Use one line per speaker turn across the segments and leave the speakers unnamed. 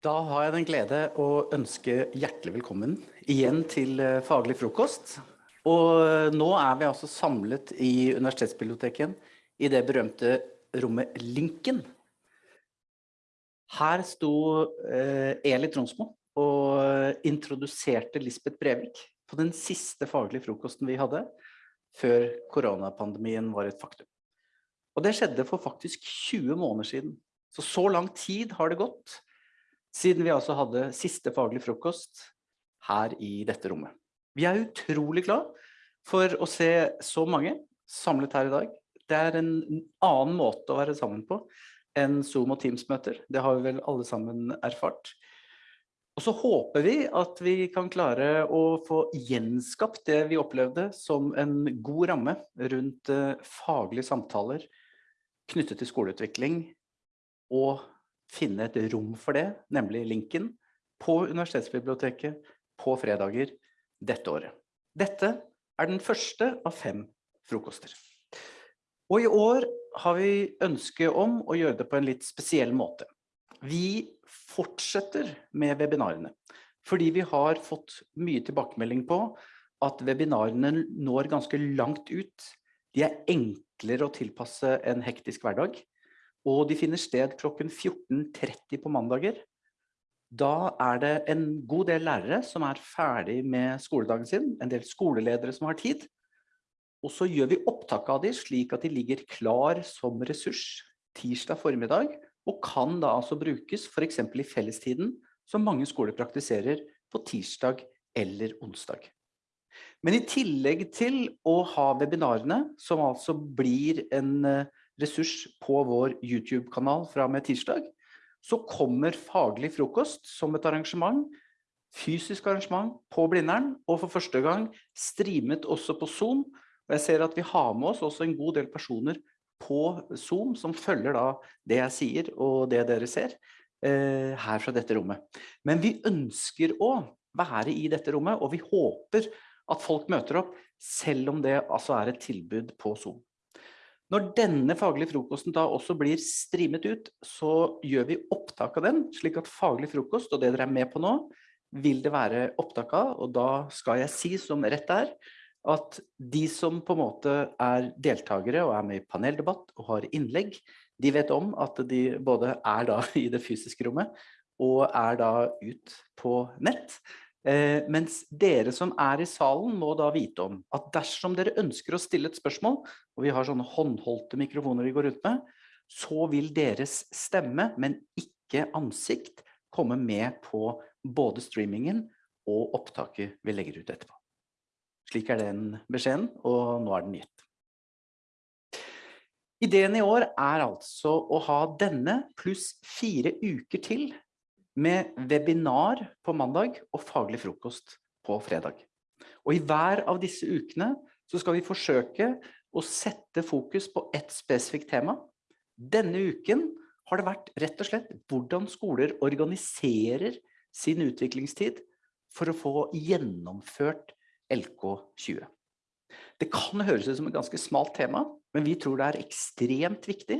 Da har jeg den glede å ønske hjertelig velkommen igjen til eh, Faglig frokost. Og eh, nå er vi altså samlet i Universitetsbiblioteket i det berømte rommet Linken. Her sto eh, Eli Tronsmo og introduserte Lisbeth Brevik på den siste faglige frokosten vi hadde før koronapandemien var et faktum. Og det skjedde for faktisk 20 måneder siden. Så så lang tid har det gått siden vi altså hadde siste faglig frokost her i dette rommet. Vi er utrolig glad for å se så mange samlet her i dag. Det er en annen måte å være sammen på enn Zoom og Teams-møter. Det har vi vel alle sammen erfart. Og så håper vi at vi kan klare å få gjenskapt det vi opplevde som en god ramme rundt eh, faglige samtaler knyttet til skoleutvikling og finne et rom for det, nemlig linken, på Universitetsbiblioteket på fredager dette året. Dette er den første av fem frokoster. Og i år har vi ønske om å gjøre det på en litt spesiell måte. Vi fortsetter med webinarene, fordi vi har fått mye tilbakemelding på at webinarene når ganske langt ut. De er enklere å tilpasse en hektisk hverdag og de finner sted klokken 14.30 på mandager. Da er det en god del lærere som er ferdig med skoledagen sin, en del skoleledere som har tid. Og så gjør vi opptak av de slik at de ligger klar som ressurs tirsdag formiddag, og kan da altså brukes for eksempel i fellestiden, som mange skoler praktiserer på tirsdag eller onsdag. Men i tillegg til å ha webinarene, som altså blir en uh, ressurs på vår YouTube-kanal fra med tirsdag, så kommer faglig frokost som et arrangement, fysisk arrangement på Blindern, og for første gang streamet også på Zoom. Og jeg ser at vi har med oss også en god del personer på Zoom som følger da det jeg sier og det dere ser eh, her fra dette rommet. Men vi ønsker å være i dette rommet, og vi håper at folk møter opp, selv om det altså er et tilbud på Zoom. Når denne faglige frokosten da også blir streamet ut, så gjør vi opptak av den, slik at faglig frokost, og det dere er med på nå, vil det være opptak av, og da skal jeg si som rett er, at de som på en måte er deltakere og er med i paneldebatt og har innlegg, de vet om at de både er da i det fysiske rommet, og er da ut på nett. Eh, mens dere som er i salen må da vite om at dersom dere ønsker å stille et spørsmål, og vi har sånne håndholdte mikrofoner vi går rundt med, så vil deres stemme, men ikke ansikt, komme med på både streamingen og opptaket vi legger ut etterpå. Slik er den beskjeden, og nå er den gitt. Ideen i år er altså å ha denne pluss fire uker til med webinar på mandag og faglig frokost på fredag. Og i hver av disse ukene så skal vi forsøke å sette fokus på et spesifikt tema. Denne uken har det vært rett og slett hvordan skoler organiserer sin utviklingstid for å få gjennomført LK20. Det kan høres ut som et ganske smalt tema, men vi tror det er ekstremt viktig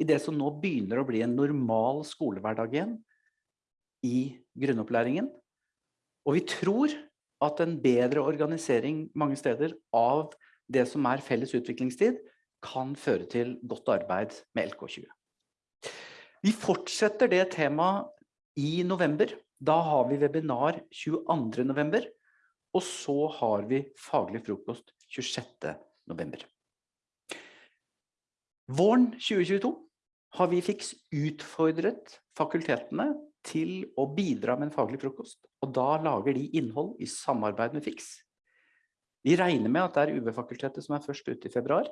i det som nå begynner å bli en normal skolehverdag igjen, i grunnopplæringen. Og vi tror at en bedre organisering mange steder av det som er felles utviklingstid, kan føre til godt arbeid med LK20. Vi fortsetter det temaet i november. Da har vi webinar 22. november, og så har vi faglig frokost 26. november. Våren 2022 har vi fiks utfordret fakultetene til å bidra med en faglig frokost, og da lager de innhold i samarbeid med FIX. Vi regner med at det er UV-fakultetet som er først ute i februar.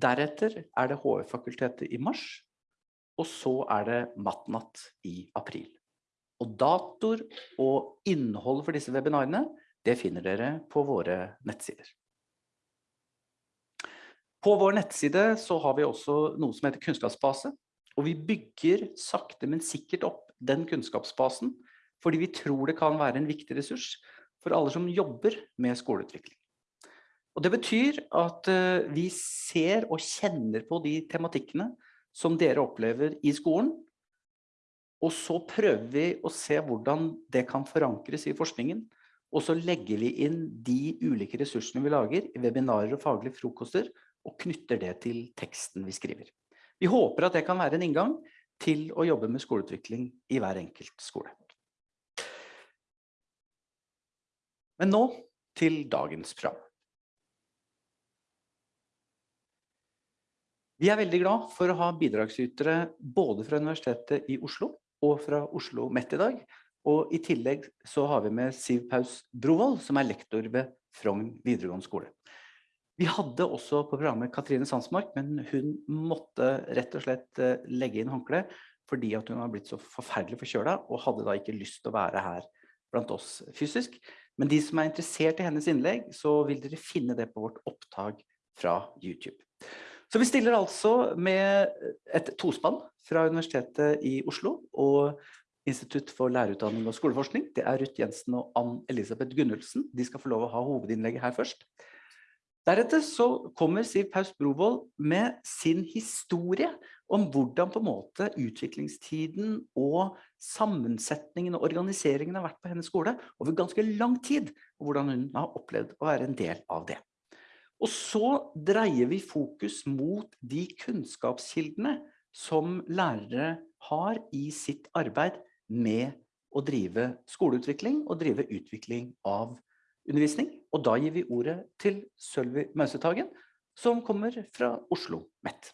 Deretter er det HF-fakultetet i mars, og så er det Matnatt i april. Og datoer og innhold for disse webinarene, det finner dere på våre nettsider. På vår nettside så har vi også noe som heter kunnskapsbase, og vi bygger sakte, men sikkert opp den kunnskapsbasen, fordi vi tror det kan være en viktig ressurs for alle som jobber med skoleutvikling. Og det betyr at uh, vi ser og kjenner på de tematikkene som dere opplever i skolen, Og så prøver vi å se hvordan det kan forankres i forskningen. Og så legger vi inn de ulike ressursene vi lager i webinarer og faglige frokoster, og knytter det til teksten vi skriver. Vi håper at det kan være en inngang til å jobbe med skoleutvikling i hver enkelt skole. Men nå til dagens program. Vi er veldig glad for å ha bidragsytere både fra Universitetet i Oslo og fra Oslo Mett i dag. Og i tillegg så har vi med Siv Paus Brovold, som er lektor ved Frogn videregående skole. Vi hadde også på programmet Katrine Sandsmark, men hun måtte rett og slett eh, legge inn håndkle fordi at hun har blitt så forferdelig forkjøla og hadde da ikke lyst til å være her blant oss fysisk. Men de som er interessert i hennes innlegg, så vil dere finne det på vårt opptak fra YouTube. Så vi stiller altså med et tospann fra Universitetet i Oslo og Institutt for lærerutdanning og skoleforskning. Det er Ruth Jensen og Ann Elisabeth Gunnulfsen. De skal få lov å ha hovedinnlegget her først. Deretter så kommer Siv Paus Brovold med sin historie om hvordan på en måte utviklingstiden og sammensetningen og organiseringen har vært på hennes skole over ganske lang tid, og hvordan hun har opplevd å være en del av det. Og så dreier vi fokus mot de kunnskapskildene som lærere har i sitt arbeid med å drive skoleutvikling og drive utvikling av undervisning. Og da gir vi ordet til Sølvi Mausetagen, som kommer fra Oslo Mett.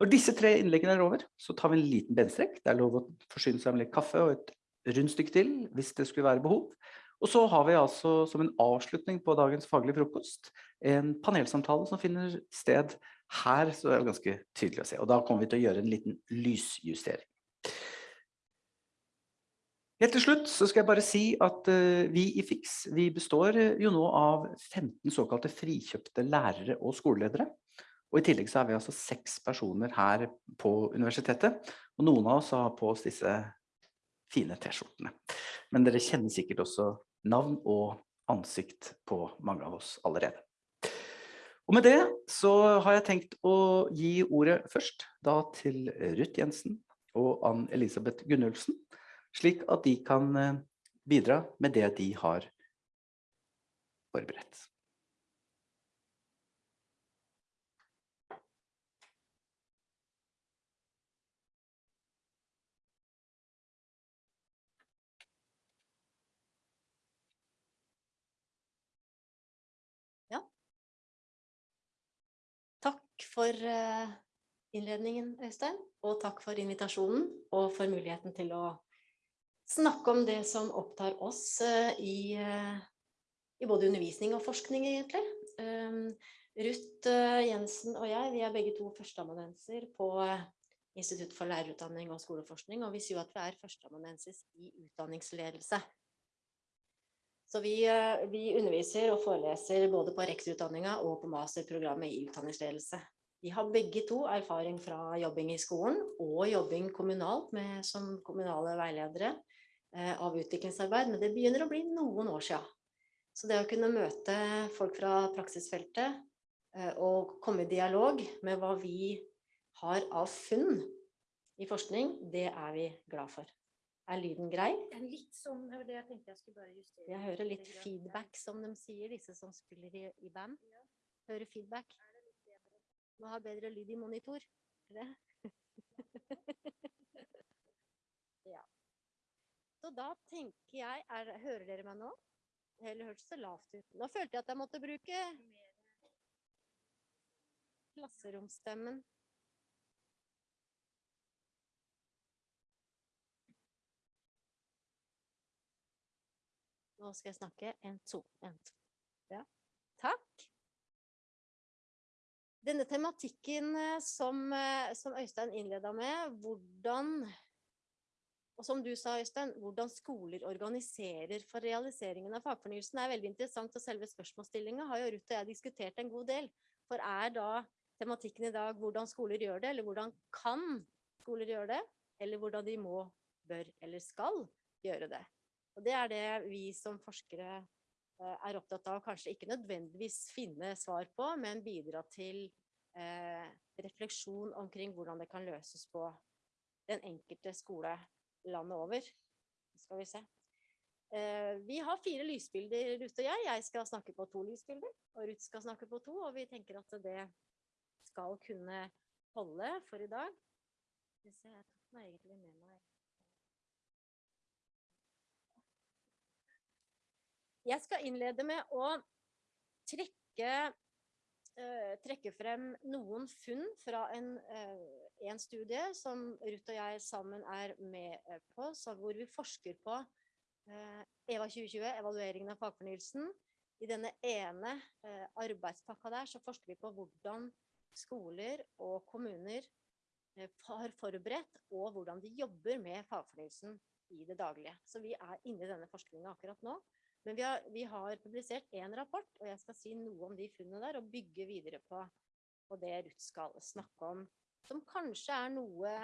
Når disse tre innleggene er over, så tar vi en liten benstrekk. Det er lov å forsyne seg med litt kaffe og et rundstykke til, hvis det skulle være behov. Og så har vi altså som en avslutning på dagens faglige frokost, en panelsamtale som finner sted her, så det er ganske tydelig å se. Og da kommer vi til å gjøre en liten lysjustering. Helt til slutt så skal jeg bare si at uh, vi i FIX vi består jo nå av 15 såkalte frikjøpte lærere og skoleledere. Og i tillegg så er vi altså seks personer her på universitetet, og noen av oss har på oss disse fine t-skjortene. Men dere kjenner sikkert også navn og ansikt på mange av oss allerede. Og med det så har jeg tenkt å gi ordet først da til Ruth Jensen og Ann Elisabeth Gunnulfsen, slik at de kan eh, bidra med det de har forberedt.
Takk for eh, innledningen, Øystein, og takk for invitasjonen og for muligheten til å snakke om det som opptar oss eh, i, eh, i både undervisning og forskning, egentlig. Ehm, Ruth Jensen og jeg, vi er begge to førsteamanuenser på Institutt for lærerutdanning og skoleforskning, og vi sier at vi er førsteamanuensis i utdanningsledelse. Så vi, vi, underviser og foreleser både på rektorutdanninga og på masterprogrammet i utdanningsledelse. Vi har begge to erfaring fra jobbing i skolen og jobbing kommunalt med, som kommunale veiledere eh, av utviklingsarbeid, men det begynner å bli noen år siden. Så det å kunne møte folk fra praksisfeltet eh, og komme i dialog med hva vi har av funn i forskning, det er vi glad for. Er lyden grei?
Litt sånn, det jeg tenkte jeg skulle bare justere.
Jeg hører litt feedback, som de sier, disse som spiller i, i band. Hører feedback. Må ha bedre lyd i monitor. ja. Så da tenker jeg er, Hører dere meg nå? Eller hørtes det lavt ut? Nå følte jeg at jeg måtte bruke klasseromstemmen. Nå skal jeg snakke en, to, en, to. Ja. Takk. Denne tematikken eh, som, eh, som Øystein innleda med, hvordan og som du sa, Øystein, hvordan skoler organiserer for realiseringen av fagfornyelsen er veldig interessant, og selve spørsmålsstillinga har jo Ruth og jeg diskutert en god del. For er da tematikken i dag hvordan skoler gjør det, eller hvordan kan skoler gjøre det, eller hvordan de må, bør eller skal gjøre det. Og det er det vi som forskere Eh, er opptatt av kanskje ikke nødvendigvis finne svar på, men bidra til eh, refleksjon omkring hvordan det kan løses på den enkelte skole landet over. Skal vi se. Eh, vi har fire lysbilder, Ruth og jeg. Jeg skal snakke på to lysbilder, og Ruth skal snakke på to. Og vi tenker at det skal kunne holde for i dag. Jeg tok den egentlig med meg. Jeg skal innlede med å trekke, trekke frem noen funn fra en, eh, en studie som Ruth og jeg sammen er med eh, på, hvor vi forsker på eh, EVA 2020, evalueringen av fagfornyelsen. I denne ene eh, arbeidspakka der så forsker vi på hvordan skoler og kommuner eh, har forberedt, og hvordan de jobber med fagfornyelsen i det daglige. Så vi er inne i denne forskningen akkurat nå. Men vi har, vi har publisert én rapport, og jeg skal si noe om de funnene der, og bygge videre på, på det Ruth skal snakke om. Som kanskje er noe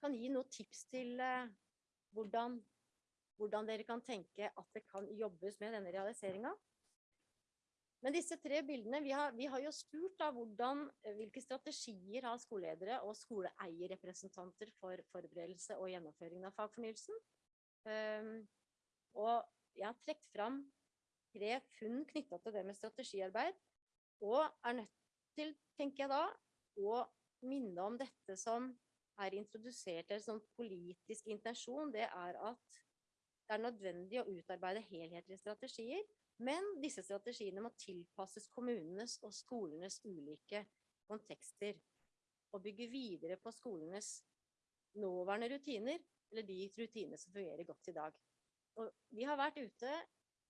Kan gi noen tips til eh, hvordan, hvordan dere kan tenke at det kan jobbes med denne realiseringa. Men disse tre bildene, vi har, vi har jo spurt da hvordan, eh, hvilke strategier har skoleledere og skoleeierrepresentanter for forberedelse og gjennomføring av fagfornyelsen. Um, og jeg har trukket fram tre funn knytta til det med strategiarbeid, og er nødt til, tenker jeg da, å minne om dette som er introdusert som politisk intensjon, det er at det er nødvendig å utarbeide helhetlige strategier, men disse strategiene må tilpasses kommunenes og skolenes ulike kontekster, og bygge videre på skolenes nåværende rutiner, eller de rutinene som fungerer godt i dag. Og vi har vært ute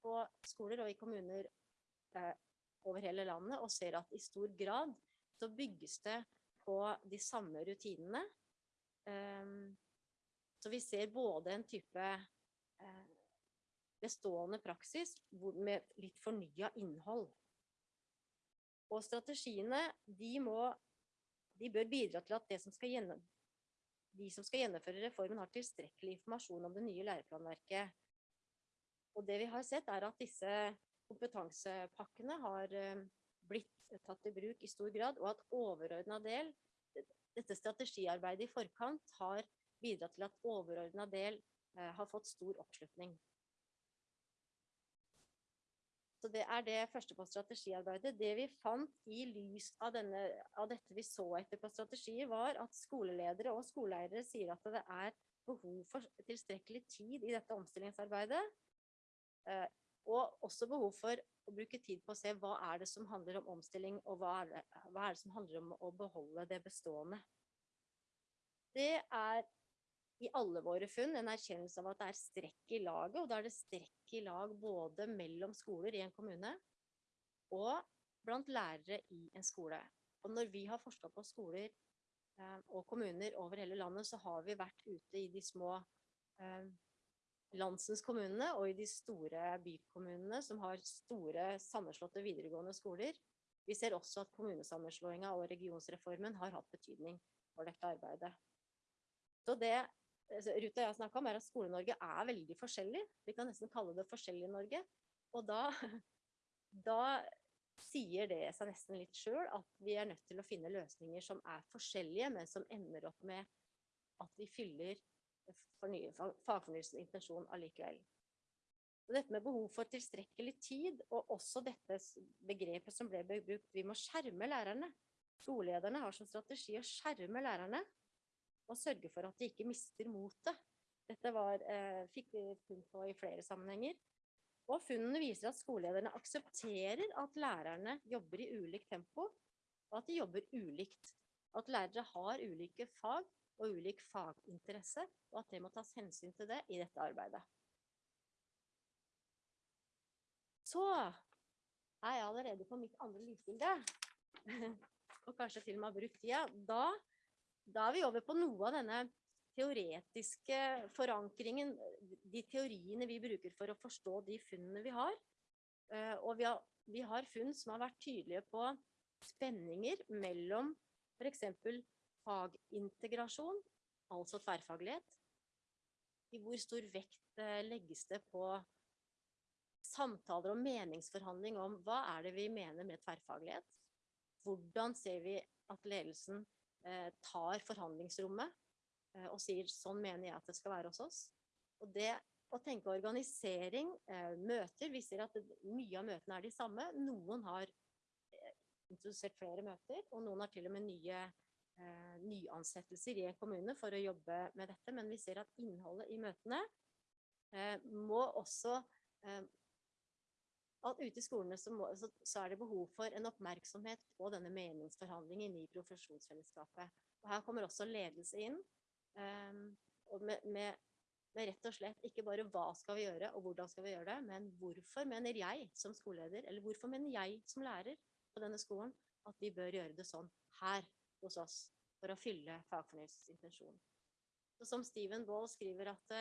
på skoler og i kommuner eh, over hele landet og ser at i stor grad så bygges det på de samme rutinene. Um, så vi ser både en type eh, bestående praksis med litt fornya innhold. Og strategiene, de må De bør bidra til at som gjennom, de som skal gjennomføre reformen, har tilstrekkelig informasjon om det nye læreplanverket. Og det vi har sett, er at disse kompetansepakkene har eh, blitt tatt i bruk i stor grad, og at overordna del, dette strategiarbeidet i forkant, har bidratt til at overordna del eh, har fått stor oppslutning. Så det er det første på strategiarbeidet. Det vi fant i lys av, denne, av dette vi så etter på strategier, var at skoleledere og skoleeiere sier at det er behov for tilstrekkelig tid i dette omstillingsarbeidet. Eh, og også behov for å bruke tid på å se hva er det som handler om omstilling, og hva er det, hva er det som handler om å beholde det bestående. Det er i alle våre funn en erkjennelse av at det er strekk i laget, og da er det strekk i lag både mellom skoler i en kommune og blant lærere i en skole. Og når vi har forska på skoler eh, og kommuner over hele landet, så har vi vært ute i de små eh, landsens kommunene og i de store bykommunene som har store sammenslåtte videregående skoler. Vi ser også at kommunesammenslåinga og regionsreformen har hatt betydning for dette arbeidet. Så det Ruta Ruth og jeg snakka om, er at Skole-Norge er veldig forskjellig. Vi kan nesten kalle det Forskjellig-Norge. Og da, da sier det seg nesten litt sjøl at vi er nødt til å finne løsninger som er forskjellige, men som ender opp med at vi fyller fagfornyelsens intensjon allikevel. Og dette med behov for tilstrekkelig tid, og også dette begrepet som ble brukt, vi må skjerme lærerne. Skolelederne har som strategi å skjerme lærerne og sørge for at de ikke mister motet. Dette var, eh, fikk vi funn på i flere sammenhenger. Og funnene viser at skolelederne aksepterer at lærerne jobber i ulikt tempo, og at de jobber ulikt. At lærere har ulike fag og ulik faginteresse, og at det må tas hensyn til det i dette arbeidet. Så er jeg allerede på mitt andre lysbilde, og kanskje til og med har brukt tida. Da, da er vi over på noe av denne teoretiske forankringen, de teoriene vi bruker for å forstå de funnene vi har. Eh, og vi har, vi har funn som har vært tydelige på spenninger mellom f.eks fagintegrasjon, altså tverrfaglighet. I hvor stor vekt eh, legges det på samtaler og meningsforhandling om hva er det vi mener med tverrfaglighet? Hvordan ser vi at ledelsen eh, tar forhandlingsrommet? eh, og sier sånn mener jeg at det skal være hos oss. Og det å tenke organisering, møter, vi ser at mye av møtene er de samme. Noen har introdusert flere møter, og noen har til og med nye eh, nyansettelser i en kommune for å jobbe med dette. Men vi ser at innholdet i møtene eh, må også eh, at ute i skolene så, må, så, så, er det behov for en oppmerksomhet på denne meningsforhandlingen i profesjonsfellesskapet. Og her kommer også ledelse inn. Um, og med, med, med, rett og slett ikke bare hva skal vi gjøre og hvordan skal vi gjøre det, men hvorfor mener jeg som skoleleder, eller hvorfor mener jeg som lærer på denne skolen at vi bør gjøre det sånn her hos oss for å fylle fagfornyelsens intensjon. Så som Steven Baall skriver at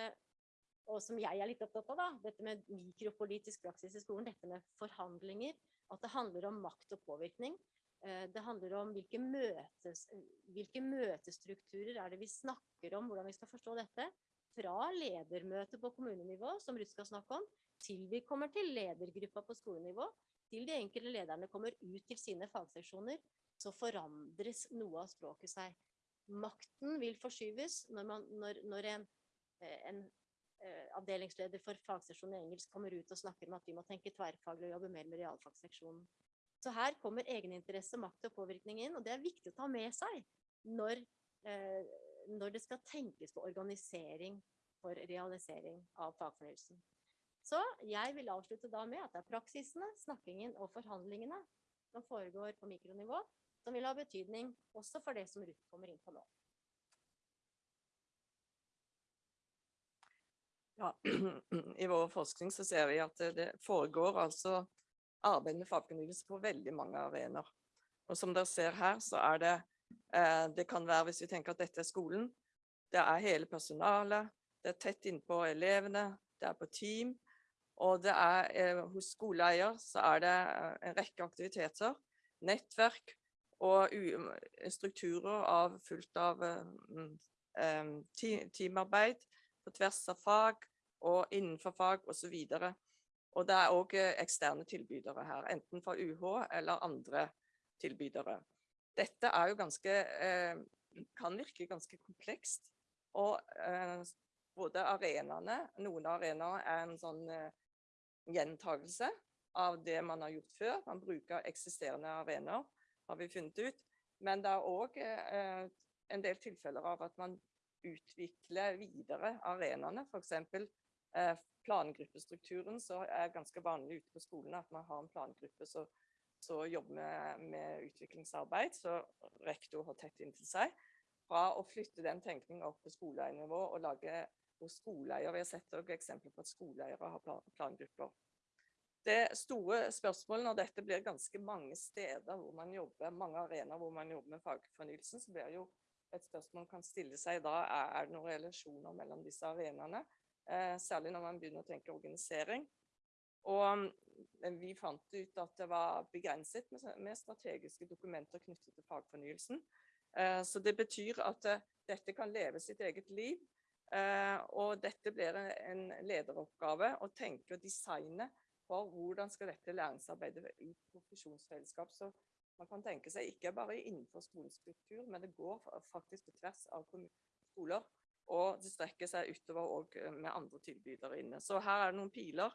og som jeg er litt opptatt av, da, dette med mikropolitisk praksis i skolen, dette med forhandlinger, at det handler om makt og påvirkning. Eh, det handler om hvilke, møtes, hvilke møtestrukturer er det vi snakker om, hvordan vi skal forstå dette. Fra ledermøte på kommunenivå, som Ruth skal snakke om, til vi kommer til ledergruppa på skolenivå, til de enkelte lederne kommer ut til sine fagseksjoner, så forandres noe av språket seg. Makten vil forskyves når, man, når, når en, eh, en eh, avdelingsleder for fagsesjonen i engelsk kommer ut og snakker om at vi må tenke tverrfaglig og jobbe mer med realfagsseksjonen. Så her kommer egeninteresse, makt og påvirkning inn, og det er viktig å ta med seg når, eh, når det skal tenkes på organisering for realisering av fagfornyelsen. Så jeg vil avslutte da med at det er praksisene, snakkingen og forhandlingene som foregår på mikronivå, som vil ha betydning også for det som Ruth kommer inn på nå.
Ja, I vår forskning så ser vi at det foregår altså arbeid med fagfornyelse på veldig mange arenaer. Og som dere ser her, så er det eh, Det kan være, hvis vi tenker at dette er skolen, det er hele personalet, det er tett innpå elevene, det er på team. Og det er eh, hos skoleeier så er det eh, en rekke aktiviteter, nettverk og strukturer av fullt av um, teamarbeid på tvers av fag og innenfor fag osv. Og, det er òg eh, eksterne tilbydere her, enten fra UH eller andre tilbydere. Dette er jo ganske eh, kan virke ganske komplekst. Og eh, både arenaene Noen av arenaene er en sånn eh, gjentagelse av det man har gjort før. Man bruker eksisterende arenaer, har vi funnet ut. Men det er òg eh, en del tilfeller av at man utvikler videre arenaene. F.eks. Eh, plangruppestrukturen så er ganske vanlig ute på skolene at man har en plangruppe som jobber med, med, utviklingsarbeid, så rektor har tett inntil seg. Fra å flytte den tenkningen opp på skoleeiernivå og lage hos skoleeier. Vi har sett eksempler på at skoleeiere har plan, plangrupper. Det store spørsmålet når dette blir ganske mange steder hvor man jobber, mange arenaer hvor man jobber med fagfornyelsen, så blir jo et spørsmål man kan stille seg da, er det noen relasjoner mellom disse arenaene? Eh, særlig når man begynner å tenke organisering. Og vi fant ut at det var begrenset med, strategiske dokumenter knyttet til fagfornyelsen. Eh, så det betyr at eh, dette kan leve sitt eget liv. Eh, og dette blir en lederoppgave å tenke og designe for hvordan skal dette læringsarbeidet i profesjonsfellesskap. Så man kan tenke seg ikke bare innenfor skolens struktur, men det går faktisk på tvers av skoler. Og det strekker seg utover òg eh, med andre tilbydere inne. Så her er det noen piler.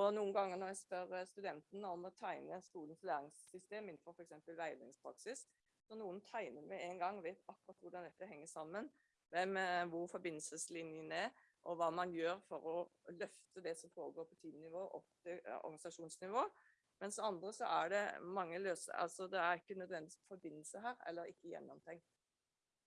Og noen ganger når jeg spør studenten om å tegne skolens læringssystem innenfor f.eks. veiledningspraksis, så noen tegner med en gang, vet akkurat hvordan dette henger sammen, hvem, eh, hvor forbindelseslinjen er, og hva man gjør for å løfte det som foregår på teamnivå opp til organisasjonsnivå. Mens andre så er det mange løse Altså det er ikke nødvendigvis forbindelse her, eller ikke gjennomtenkt.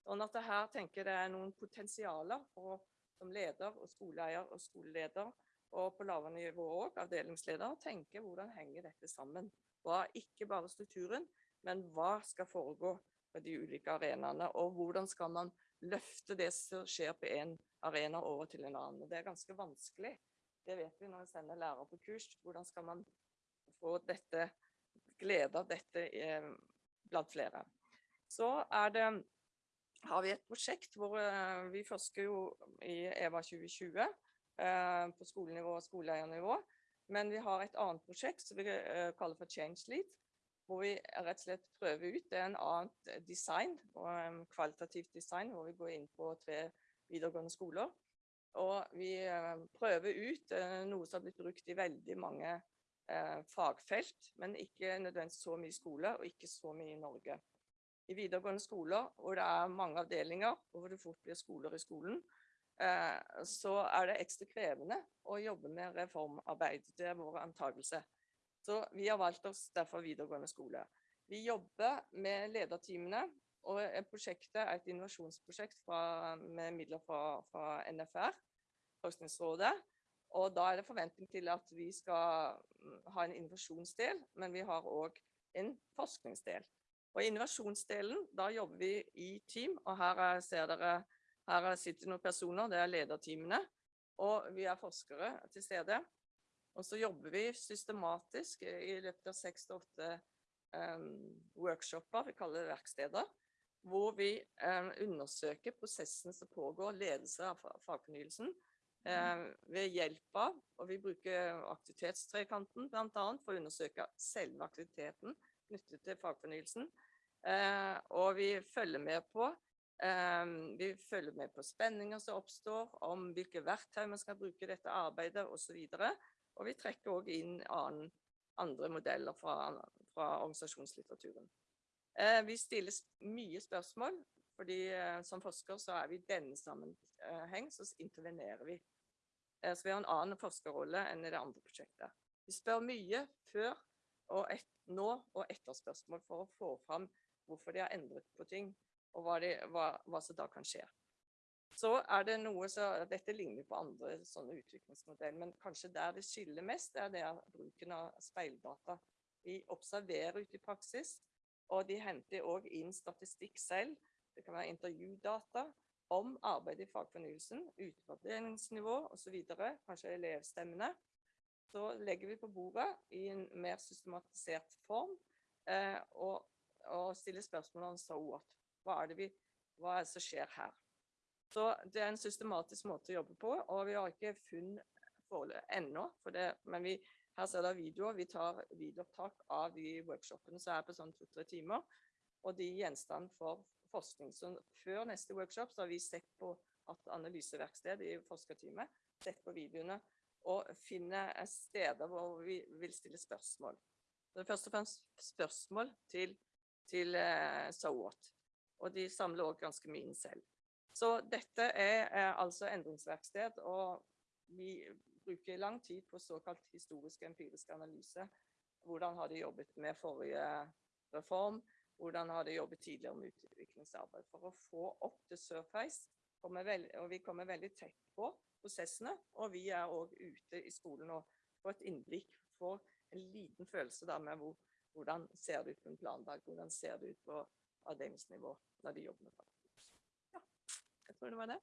Sånn at det her tenker det er noen potensialer for som leder og skoleeier og skoleleder, og på lavere nivå òg, avdelingsleder, tenke hvordan henger dette sammen. Hva, ikke bare strukturen, men hva skal foregå på de ulike arenaene, og hvordan skal man løfte det som skjer på én arena over til en annen. Det er ganske vanskelig. Det vet vi når vi sender lærere på kurs. Hvordan skal man få dette, glede av dette eh, blant flere. Så det, har vi et prosjekt hvor eh, vi forsker jo i EVA 2020 eh, på skolenivå og skoleeiernivå. Men vi har et annet prosjekt som vi kaller for Change Lead. Hvor vi rett og slett prøver ut en annet design, kvalitativt design, hvor vi går inn på tre videregående skoler. Og vi eh, prøver ut eh, noe som har blitt brukt i veldig mange eh, fagfelt, men ikke nødvendigvis så mye i skole, og ikke så mye i Norge. I videregående skoler, hvor det er mange avdelinger, og hvor det fort blir skoler i skolen, så er det ekstra krevende å jobbe med reformarbeid. Det er vår antakelse. Så vi har valgt oss derfor videregående skole. Vi jobber med lederteamene, og prosjektet er et innovasjonsprosjekt fra, med midler fra, fra NFR, Forskningsrådet. Og da er det forventning til at vi skal mm, ha en innovasjonsdel, men vi har òg en forskningsdel. Og i innovasjonsdelen, da jobber vi i team, og her er, ser dere her sitter noen personer, det er lederteamene. Og vi er forskere til stede. Og så jobber vi systematisk i løpet av seks til åtte um, workshoper, vi kaller det verksteder hvor vi eh, undersøker prosessene som pågår, ledelse av fagfornyelsen, eh, ved hjelp av, og vi bruker aktivitetstrekanten annet for å undersøke selve aktiviteten knyttet til fagfornyelsen, eh, og vi følger med på eh, vi følger med på spenninger som oppstår, om hvilke verktøy man skal bruke i dette arbeidet osv. Og, og vi trekker også inn annen, andre modeller fra, fra organisasjonslitteraturen. Eh, vi stiller mye spørsmål, fordi eh, som forsker så er vi i denne sammenheng, så intervenerer vi. Eh, så vi har en annen forskerrolle enn i det andre prosjektet. Vi spør mye før og et, nå og etter spørsmål for å få fram hvorfor de har endret på ting, og hva, de, hva, hva som da kan skje. Så er det noe så, Dette ligner på andre sånne utviklingsmodeller, men kanskje der det skiller mest, er det bruken av speildata. Vi observerer ute i praksis, og de henter òg inn statistikk selv. Det kan være intervjudata om arbeid i fagfornyelsen, utfordringsnivå osv., kanskje elevstemmene. Så legger vi på bordet i en mer systematisert form eh, og, og, stiller spørsmål om so what. Hva er, det vi, hva er det som skjer her? Så det er en systematisk måte å jobbe på, og vi har ikke funn ennå. For det, men vi her ser dere videoer. Vi tar videoopptak av de workshopene som er på sånn to-tre timer. Og de gjenstand for forskning. Så før neste workshop så har vi sett på at analyseverkstedet i forskerteamet, sett på videoene og finner steder hvor vi vil stille spørsmål. Det er først og fremst spørsmål til, til uh, so what. Og de samler også ganske mye inn selv. Så dette er, er altså endringsverksted, og vi bruker lang tid på såkalt historisk empirisk analyse. Hvordan har de jobbet med forrige reform? Hvordan har de jobbet tidligere med utviklingsarbeid? For å få opp til surface, og vi kommer veldig tett på prosessene. Og vi er òg ute i skolen og får et innblikk, får en liten følelse da med hvor, hvordan ser det ut på en plandag, hvordan ser det ut på avdelingsnivå når de jobber med fagfokus. Ja, jeg tror det var det.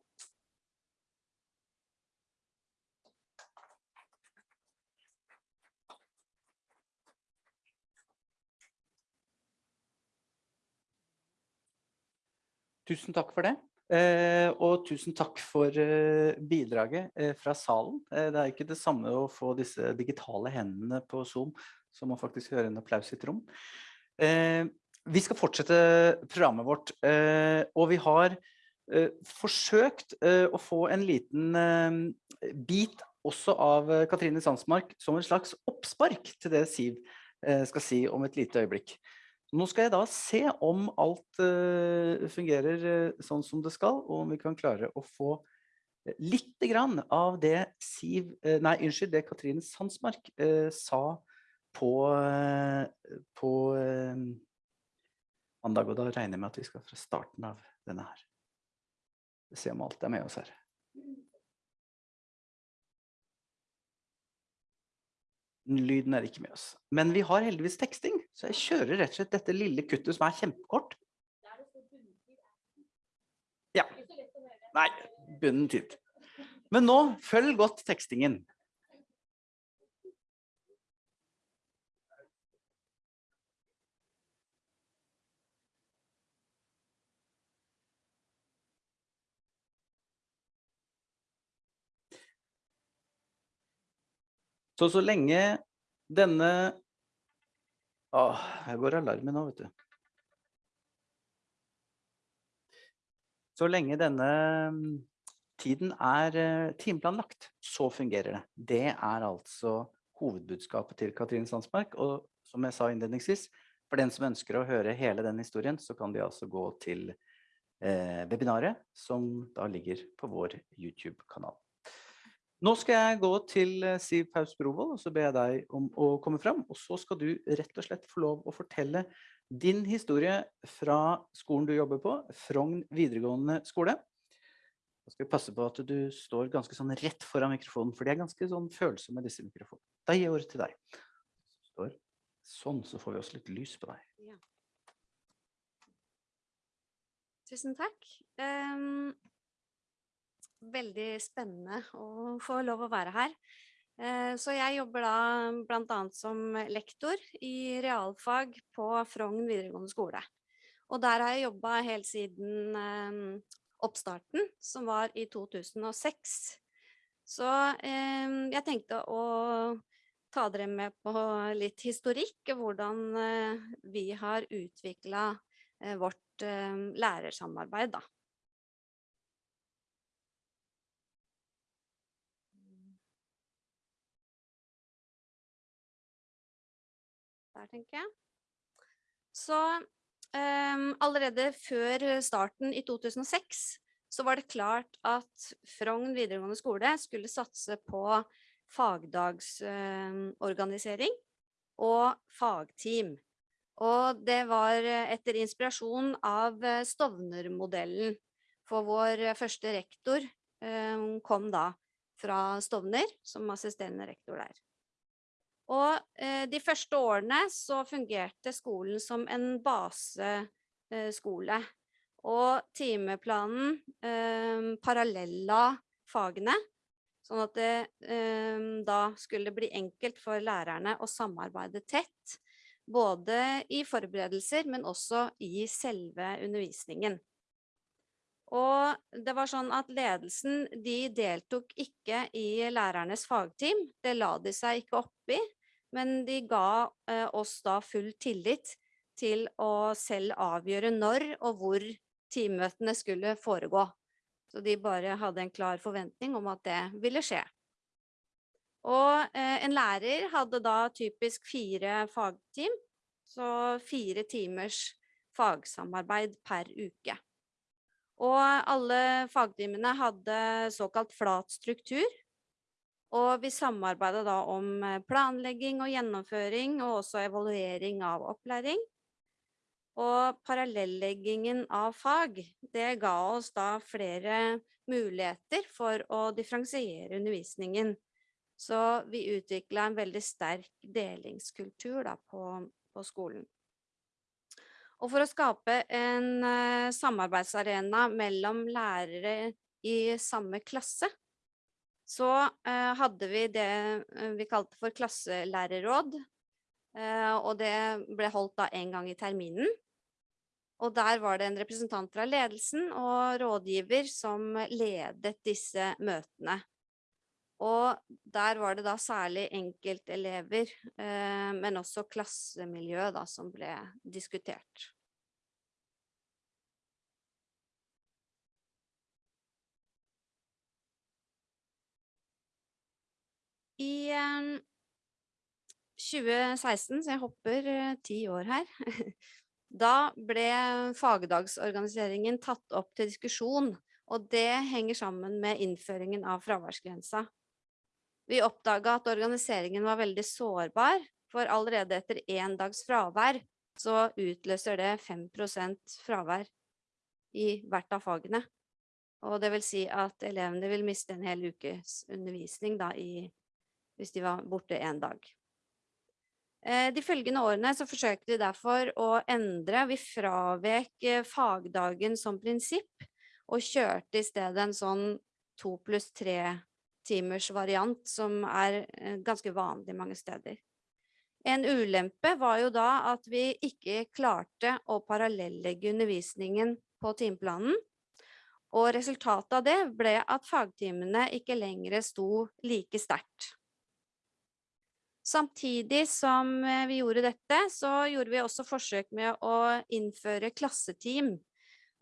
Tusen takk for det. Eh, og tusen takk for eh, bidraget eh, fra salen. Eh, det er ikke det samme å få disse digitale hendene på Zoom som å faktisk høre en applaus i et rom. Eh, vi skal fortsette programmet vårt, eh, og vi har forsøkt å få en liten bit også av Katrine Sandsmark som en slags oppspark til det Siv skal si om et lite øyeblikk. Nå skal jeg da se om alt uh, fungerer uh, sånn som det skal, og om vi kan klare å få uh, litt grann av det Siv, nei, unnskyld, det Katrine Sandsmark sa på, på mandag, og da regner jeg med at vi skal fra starten av denne her. Se om alt er med oss her. Lyden er ikke med oss. Men vi har heldigvis teksting, så jeg kjører rett og slett dette lille kuttet som er kjempekort. Ja. Nei, bunnen tid. Men nå, følg godt tekstingen. Så så lenge denne Åh, her går alarmen nå, vet du. Så lenge denne tiden er eh, timeplanlagt. Så fungerer det. Det er altså hovedbudskapet til Katrine Sandsmark. Og som jeg sa innledningsvis, for den som ønsker å høre hele den historien, så kan de altså gå til eh, webinaret, som da ligger på vår YouTube-kanal. Nå skal jeg gå til eh, Siv Paus Brovold, og så ber jeg deg om å komme fram. Og så skal du rett og slett få lov å fortelle din historie fra skolen du jobber på, Frogn videregående skole. Da skal vi passe på at du står ganske sånn rett foran mikrofonen, for de er ganske sånn følsomme disse mikrofonene. Da gir jeg ordet til deg. Står sånn, så får vi også litt lys på deg.
Ja. Tusen takk. Em, veldig spennende å få lov å være her. Eh, så jeg jobber da annet som lektor i realfag på Frogn videregående skole. Og der har jeg jobba helt siden oppstarten, som var i 2006. Så em, jeg tenkte å ta dere med på litt historikk, hvordan eh, vi har utvikla vårt eh, lærersamarbeid, da. Tenker jeg. Så um, allerede før starten i 2006 så var det klart at Frogn videregående skole skulle satse på fagdagsorganisering og fagteam. Og det var etter inspirasjon av Stovner-modellen, for vår første rektor eh, kom da fra Stovner som assisterende rektor der. Og eh, de første årene så fungerte skolen som en baseskole. Og timeplanen eh, parallella fagene, sånn at det eh, da skulle bli enkelt for lærerne å samarbeide tett, både i forberedelser, men også i selve undervisningen. Og det var sånn at ledelsen, de deltok ikke i lærernes fagteam, det la de seg ikke opp i, men de ga eh, oss da full tillit til å selv avgjøre når og hvor teammøtene skulle foregå. Så de bare hadde en klar forventning om at det ville skje. Og eh, en lærer hadde da typisk fire fagteam, så fire timers fagsamarbeid per uke. Og alle fagtimene hadde såkalt flat struktur, og vi samarbeidet da om eh, planlegging og gjennomføring, og også evaluering av opplæring. Og parallelleggingen av fag, det ga oss da flere muligheter for å differensiere undervisningen. Så vi utvikla en veldig sterk delingskultur da på, på skolen. Og for å skape en uh, samarbeidsarena mellom lærere i samme klasse, så uh, hadde vi det uh, vi kalte for klasselærerråd. og det ble holdt da en gang i terminen. Og der var det en representant fra ledelsen og rådgiver som ledet disse møtene. Og der var det da særlig enkeltelever, eh, men også klassemiljø da, som ble diskutert. I eh, 2016, så jeg hopper eh, ti år her, da ble fagdagsorganiseringen tatt opp til diskusjon, og det henger sammen med innføringen av fraværsgrensa. Vi oppdaga at organiseringen var veldig sårbar, for allerede etter én dags fravær så utløser det 5 prosent fravær i hvert av fagene. Og det vil si at elevene vil miste en hel ukes undervisning da i, hvis de var borte en dag. Eh, de følgende årene så forsøkte vi derfor å endre, vi fravek eh, fagdagen som prinsipp, og kjørte i stedet en sånn to pluss tre timers variant som er eh, ganske vanlig mange steder. En ulempe var jo da at vi ikke klarte å parallellegge undervisningen på timeplanen, og resultatet av det ble at fagtimene ikke lenger sto like sterkt. Samtidig som eh, vi gjorde dette, så gjorde vi også forsøk med å innføre klasseteam.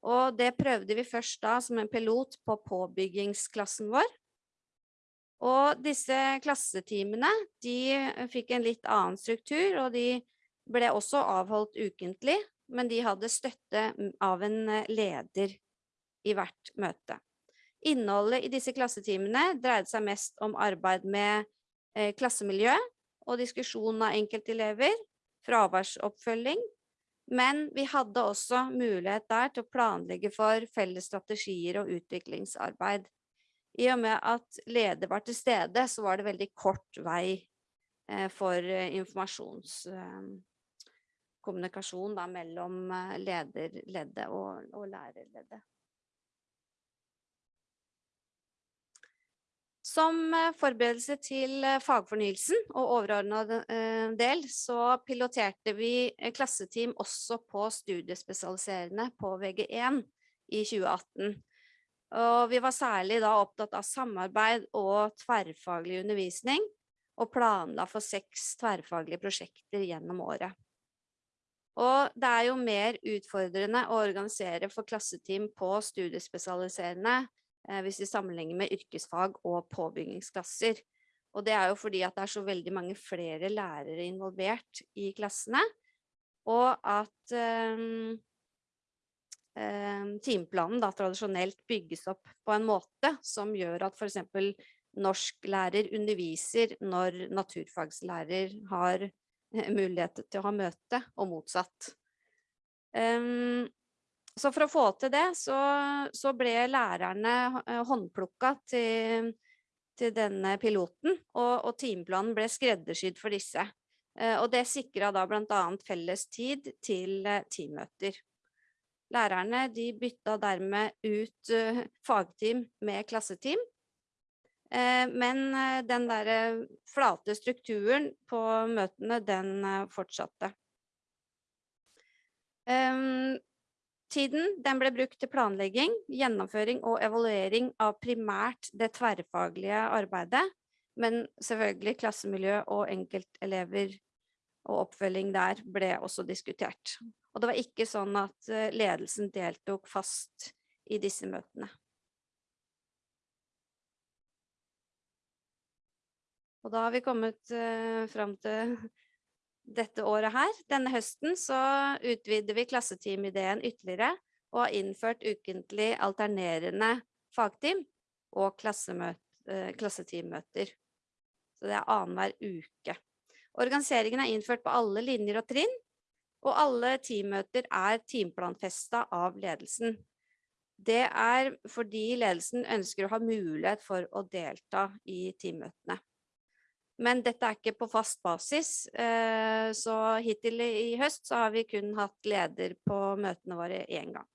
Og det prøvde vi først da som en pilot på påbyggingsklassen vår. Og disse klasseteamene, de eh, fikk en litt annen struktur, og de ble også avholdt ukentlig, men de hadde støtte av en eh, leder i hvert møte. Innholdet i disse klassetimene dreide seg mest om arbeid med klassemiljø og diskusjon av enkeltelever, fraværsoppfølging, men vi hadde også mulighet der til å planlegge for felles strategier og utviklingsarbeid. I og med at leder var til stede, så var det veldig kort vei eh, for eh, informasjonskommunikasjon mellom eh, lederleddet og, og lærerleddet. Som eh, forberedelse til eh, fagfornyelsen og overordnet eh, del, så piloterte vi klasseteam også på studiespesialiserende på VG1 i 2018. Og vi var særlig da opptatt av samarbeid og tverrfaglig undervisning, og planla for seks tverrfaglige prosjekter gjennom året. Og det er jo mer utfordrende å organisere for klasseteam på studiespesialiserende hvis vi sammenligner med yrkesfag og påbyggingsklasser. Og det er jo fordi at det er så veldig mange flere lærere involvert i klassene, og at um, um, timeplanen da tradisjonelt bygges opp på en måte som gjør at for eksempel norsklærer underviser når naturfagslærer har eh, mulighet til å ha møte, og motsatt. Em, så for å få til det, så, så ble lærerne eh, håndplukka til, til denne piloten, og, og timeplanen ble skreddersydd for disse. Eh, Og det sikra da annet felles tid til eh, teammøter. Lærerne de bytta dermed ut fagteam med klasseteam. Men den der flate strukturen på møtene, den fortsatte. Tiden den ble brukt til planlegging, gjennomføring og evaluering av primært det tverrfaglige arbeidet, men selvfølgelig klassemiljø og enkeltelever og oppfølging der ble også diskutert. Og det var ikke sånn at eh, ledelsen deltok fast i disse møtene. Og da har vi kommet uh, fram til dette året her. Denne høsten så utvider vi klasseteamideen ytterligere og har innført ukentlig alternerende fagteam og eh, klasseteammøter. Så det er annenhver uke. Organiseringen er innført på alle linjer og trinn, og alle teammøter er teamplanfesta av ledelsen. Det er fordi ledelsen ønsker å ha mulighet for å delta i teammøtene. Men dette er ikke på fast basis, eh, så hittil i høst så har vi kun hatt leder på møtene våre én gang.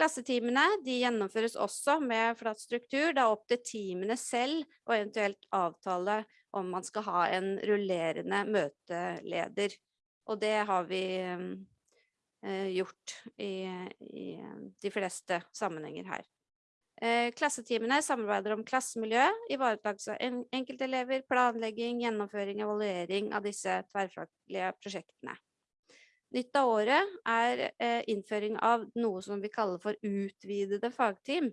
Klassetimene de gjennomføres også med flat struktur. Det er opp til teamene selv å eventuelt avtale om man skal ha en rullerende møteleder. Og det har vi eh, gjort i, i de fleste sammenhenger her. Eh, Klasseteamene samarbeider om klassemiljø, ivaretakelse av en- enkeltelever, planlegging, gjennomføring, og evaluering av disse tverrfaglige prosjektene. Nytt av året er eh, innføring av noe som vi kaller for utvidede fagteam.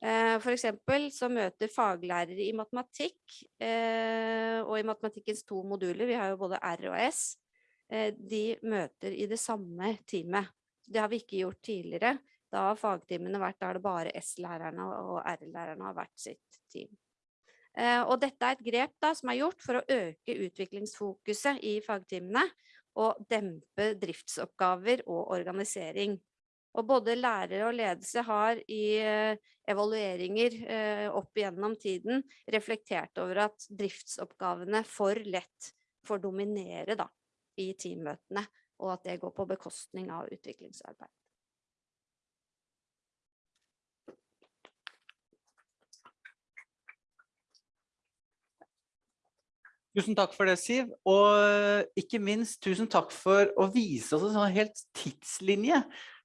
Eh, For eksempel så møter faglærere i matematikk og i matematikkens to moduler, vi har jo både R og S, de møter i det samme teamet. Det har vi ikke gjort tidligere. Da har fagtimene vært der det bare S-lærerne og R-lærerne har vært sitt team. Eh, Og dette er et grep da, som er gjort for å øke utviklingsfokuset i fagtimene og dempe driftsoppgaver og organisering. Og både lærere og ledelse har i eh, evalueringer eh, opp gjennom tiden reflektert over at driftsoppgavene for lett får dominere da, i teammøtene, og at det går på bekostning av utviklingsarbeid.
Tusen takk for det, Siv. Og ikke minst tusen takk for å vise oss en sånn helt tidslinje.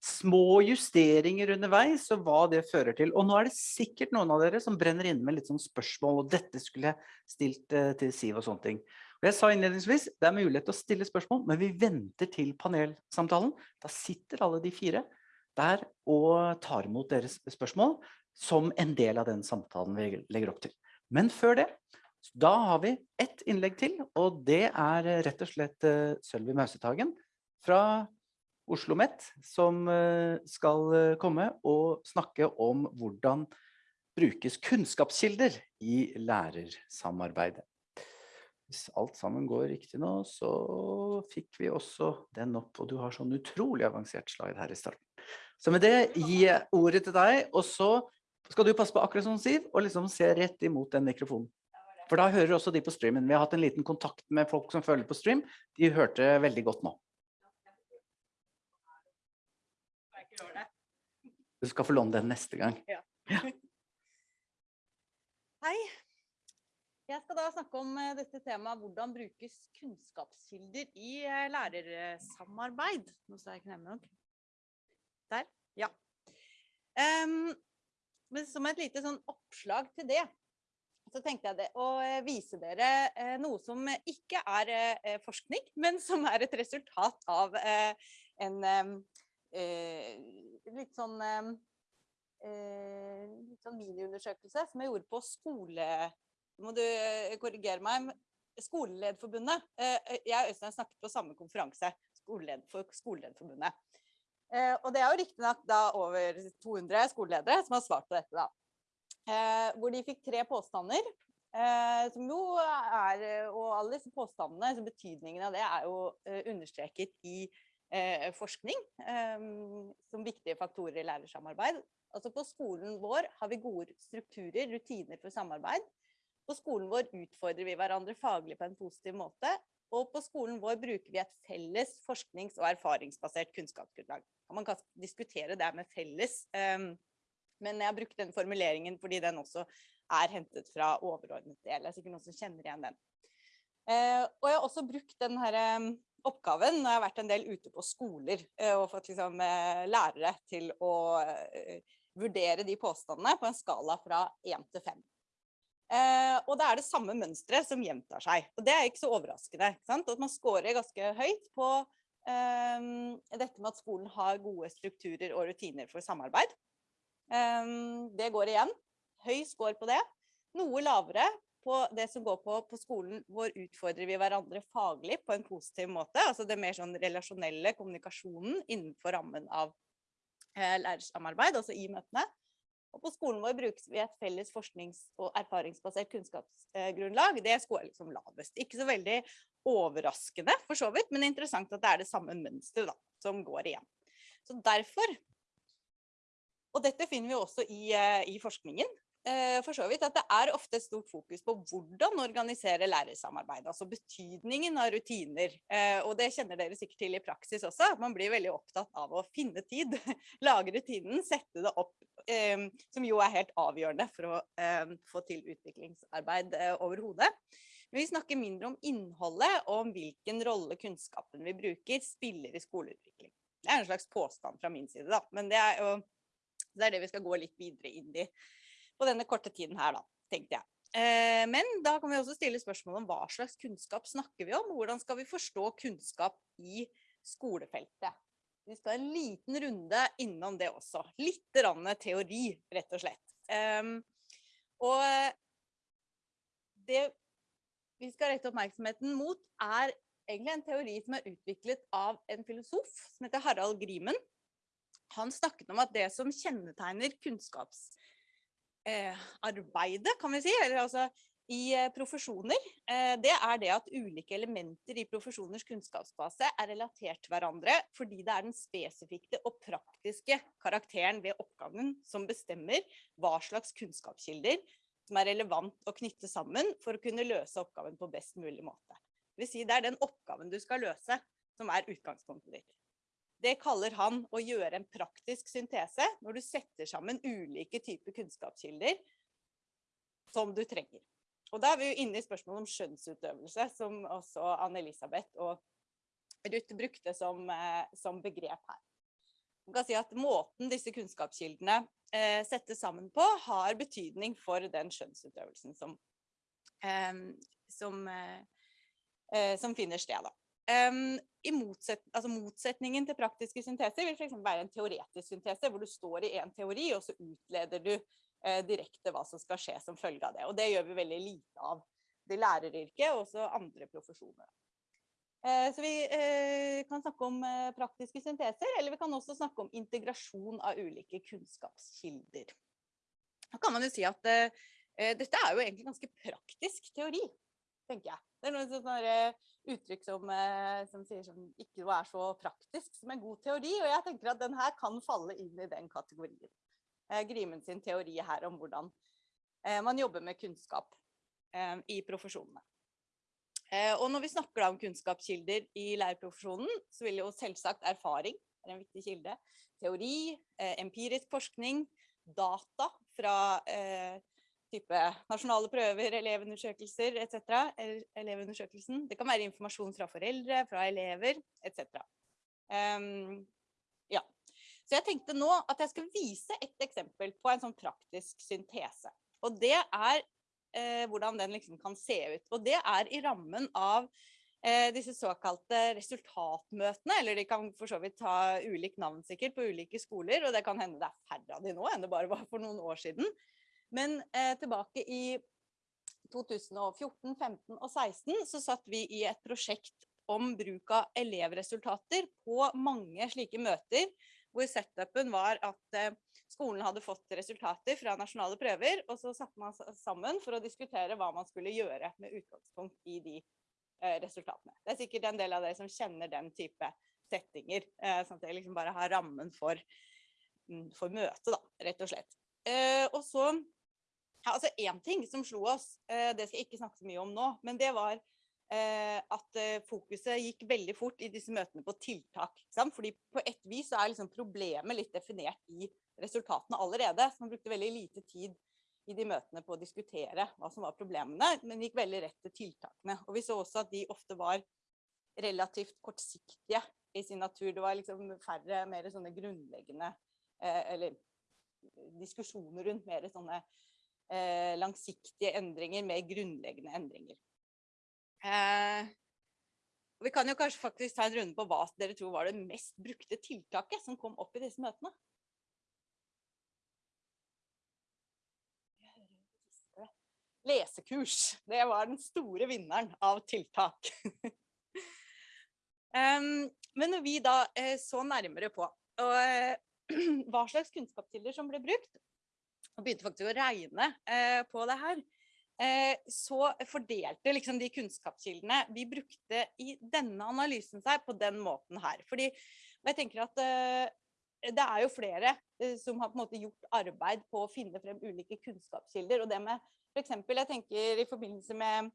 Små justeringer underveis og hva det fører til. Og nå er det sikkert noen av dere som brenner inne med litt sånn spørsmål, og dette skulle jeg stilt eh, til Siv og sånne ting. Og jeg sa innledningsvis, det er mulighet til å stille spørsmål, men vi venter til panelsamtalen. Da sitter alle de fire der og tar imot deres spørsmål som en del av den samtalen vi legger opp til. Men før det, da har vi ett innlegg til, og det er rett og slett eh, Sølvi Mausetagen fra Oslo Met, som eh, skal eh, komme og snakke om hvordan brukes kunnskapskilder i lærersamarbeidet. Hvis alt sammen går riktig nå, så fikk vi også den opp, og du har sånn utrolig avansert slide her i starten. Så med det gir jeg ordet til deg, og så skal du passe på akkurat som Siv, og liksom se rett imot den mikrofonen. For da hører også de på streamen. Vi har hatt en liten kontakt med folk som følger på stream. De hørte veldig godt nå. Du skal få låne den neste gang.
Hei. Jeg skal da snakke om eh, dette temaet hvordan brukes kunnskapskilder i eh, lærersamarbeid. Nå sa jeg knemme nok. Der, ja. Um, men som et lite sånn oppslag til det, så tenkte jeg det, å eh, vise dere eh, noe som ikke er eh, forskning, men som er et resultat av en litt sånn litt sånn miniundersøkelse som jeg gjorde på skole... Må du korrigere meg. Skolelederforbundet. Jeg og Øystein snakket på samme konferanse, skoleled for Skolelederforbundet. Og det er jo riktignok over 200 skoleledere som har svart på dette, da. Eh, Hvor de fikk tre påstander. eh, Som jo er eh, Og alle disse påstandene, så betydningen av det er jo understreket i forskning som viktige faktorer i lærersamarbeid. Altså på skolen vår har vi gode strukturer, rutiner for samarbeid. På skolen vår utfordrer vi hverandre faglig på en positiv måte. Og på skolen vår bruker vi et felles forsknings- og erfaringsbasert kunnskapsgrunnlag. Man kan diskutere det med felles, men jeg har brukt den formuleringen fordi den også er hentet fra overordnet del. Det er sikkert noen som kjenner igjen den. Eh, og jeg har også brukt den her eh, oppgaven når jeg har vært en del ute på skoler eh, og fått liksom, lærere til å vurdere de påstandene på en skala fra 1 til 5. Eh, og det er det samme mønstret som gjentar seg. Og det er ikke så overraskende. Ikke sant? At man scorer ganske høyt på eh, dette med at skolen har gode strukturer og rutiner for samarbeid. Eh, det går igjen. Høy score på det. Noe lavere på det som går på på skolen hvor utfordrer vi hverandre faglig på en positiv måte. Altså det mer sånn relasjonelle kommunikasjonen innenfor rammen av eh, lærersamarbeid, altså i møtene. Og på skolen vår brukes vi et felles forsknings- og erfaringsbasert kunnskapsgrunnlag. Det skårer liksom lavest. Ikke så veldig overraskende for så vidt, men interessant at det er det samme mønsteret som går igjen. Så derfor, og dette finner vi også i, eh, i forskningen, eh, for så vidt, at det er ofte et stort fokus på hvordan organisere lærersamarbeid, altså betydningen av rutiner. Eh, Og det kjenner dere sikkert til i praksis også, at man blir veldig opptatt av å finne tid, lage rutinen, sette det opp, som jo er helt avgjørende for å få til utviklingsarbeid overhodet. Men vi snakker mindre om innholdet og om hvilken rolle kunnskapen vi bruker spiller i skoleutvikling. Det er en slags påstand fra min side, da, men det er jo det er det vi skal gå litt videre inn i på denne korte tiden her, da, tenkte jeg. Eh, men da kan vi også stille spørsmål om hva slags kunnskap snakker vi om, hvordan skal vi forstå kunnskap i skolefeltet. Vi skal en liten runde innom det også. Litt teori, rett og slett. Ehm, og det vi skal rette oppmerksomheten mot, er egentlig en teori som er utviklet av en filosof som heter Harald Grimen. Han snakket om at det som kjennetegner kunnskapsarbeidet, kan vi si, eller altså i eh, profesjoner, eh, det er det at ulike elementer i profesjoners kunnskapsbase er relatert til hverandre fordi det er den spesifikke og praktiske karakteren ved oppgaven som bestemmer hva slags kunnskapskilder som er relevant å knytte sammen for å kunne løse oppgaven på best mulig måte. Det vil si det er den oppgaven du skal løse som er utgangspunktet ditt. Det kaller han å gjøre en praktisk syntese når du setter sammen ulike typer kunnskapskilder som du trenger. Og da er vi jo inne i spørsmålet om skjønnsutøvelse, som også Anne-Elisabeth og Ruth brukte som, eh, som begrep her. Man kan si at måten disse kunnskapskildene eh, settes sammen på, har betydning for den skjønnsutøvelsen som, eh, som, eh, eh, som finner sted. Da. Em, i motset, altså motsetningen til praktiske synteser vil f.eks. være en teoretisk syntese, hvor du står i en teori, og så utleder du eh, direkte hva som skal skje som følge av det. Og det gjør vi veldig lite av Det læreryrket og også andre profesjoner. Eh, så vi eh, kan snakke om eh, praktiske synteser, eller vi kan også snakke om integrasjon av ulike kunnskapskilder. Da kan man jo si at eh, eh, dette er jo egentlig ganske praktisk teori, tenker jeg. Det er noen sånne uttrykk som, eh, som sier som ikke er så praktisk som en god teori, og jeg tenker at den her kan falle inn i den kategorien. Eh, Grimen sin teori her om hvordan eh, man jobber med kunnskap i profesjonene. Og når vi snakker om kunnskapskilder i lærerprofesjonen, så vil jo selvsagt erfaring være en viktig kilde. Teori, empirisk forskning, data fra eh, type nasjonale prøver, elevundersøkelser etc. el- Elevundersøkelsen. Det kan være informasjon fra foreldre, fra elever etc. Um, ja. Så jeg tenkte nå at jeg skal vise et eksempel på en sånn praktisk syntese. Og det er eh, hvordan den liksom kan se ut. Og det er i rammen av eh, disse såkalte resultatmøtene, eller de kan for så vidt ta ulikt navn sikkert på ulike skoler, og det kan hende det er færre av de nå enn det bare var for noen år siden. Men eh, tilbake i 2014, 15 og 16 så satt vi i et prosjekt om bruk av elevresultater på mange slike møter, hvor setupen var at eh, skolen hadde fått resultater fra nasjonale prøver, og så satte man sammen for å diskutere hva man skulle gjøre med utgangspunkt i de eh, resultatene. Det er sikkert en del av dere som kjenner den type settinger, eh, sånn at jeg liksom bare har rammen for, mm, for møtet, da, rett og slett. Og så, ja, altså ting som slo oss, eh, det skal jeg ikke snakke så mye om nå, men det var eh, at eh, fokuset gikk veldig fort i disse møtene på tiltak. Fordi på et vis er liksom problemet litt definert i resultatene allerede. Så man brukte veldig lite tid i de møtene på å diskutere hva som var problemene, men gikk veldig rett til tiltakene. Og vi så også at de ofte var relativt kortsiktige i sin natur. Det var liksom færre, mer sånne grunnleggende, eller diskusjoner rundt mer sånne langsiktige endringer, mer grunnleggende endringer. Eh, vi kan jo kanskje faktisk ta en runde på hva dere tror var det mest brukte tiltaket som kom opp i disse møtene. Lesekurs. Det var den store vinneren av tiltak. Men når vi da eh, så nærmere på eh, hva slags kunnskapskilder som ble brukt, og begynte faktisk å regne eh, på det her, eh, så fordelte liksom de kunnskapskildene vi brukte i denne analysen seg på den måten her. Fordi jeg tenker at eh, det er jo flere eh, som har på en måte gjort arbeid på å finne frem ulike kunnskapskilder. Og det med eksempel, jeg tenker i forbindelse med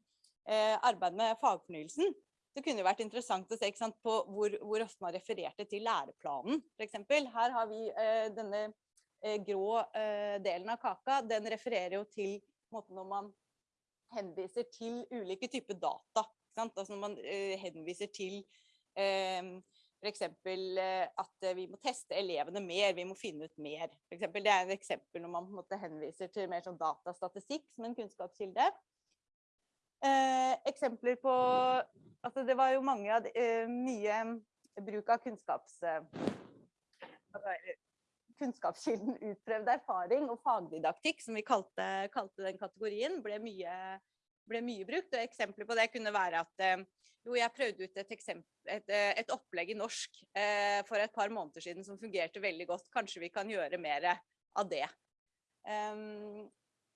eh, arbeid med fagfornyelsen, så kunne det vært interessant å se sant, på hvor, hvor ofte man refererte til læreplanen, eksempel. Her har vi eh, denne grå eh, delen av kaka, den refererer jo til måten når man henviser til ulike typer data. Altså når man eh, henviser til eh, f.eks. at eh, vi må teste elevene mer, vi må finne ut mer. For eksempel, det er et eksempel når man måte henviser til mer sånn datastatistikk som en kunnskapskilde. Eh, eksempler på altså Det var jo mange av de, eh, mye bruk av kunnskaps... Eh? Kunnskapskilden utprøvd erfaring og fagdidaktikk, som vi kalte, kalte den kategorien, ble mye, ble mye brukt. Og eksempler på det kunne være at eh, jo, jeg prøvde ut et, et, eh, et opplegg i norsk eh, for et par måneder siden som fungerte veldig godt. Kanskje vi kan gjøre mer av det. Um,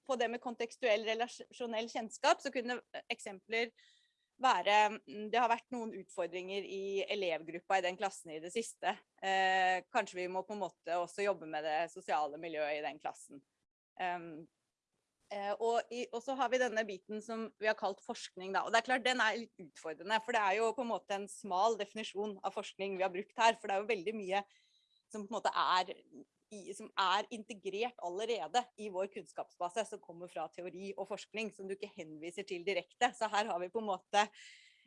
på det med kontekstuell relasjonell kjennskap, så kunne eksempler være mm, Det har vært noen utfordringer i elevgruppa i den klassen i det siste. Eh, kanskje vi må på en måte også jobbe med det sosiale miljøet i den klassen. Um, og, i, og så har vi denne biten som vi har kalt forskning. Da. Og det er klart Den er litt utfordrende, for det er jo på en måte en smal definisjon av forskning vi har brukt her. For det er jo veldig mye som på en måte er i, som er integrert allerede i vår kunnskapsbase, som kommer fra teori og forskning, som du ikke henviser til direkte. Så her har vi på en måte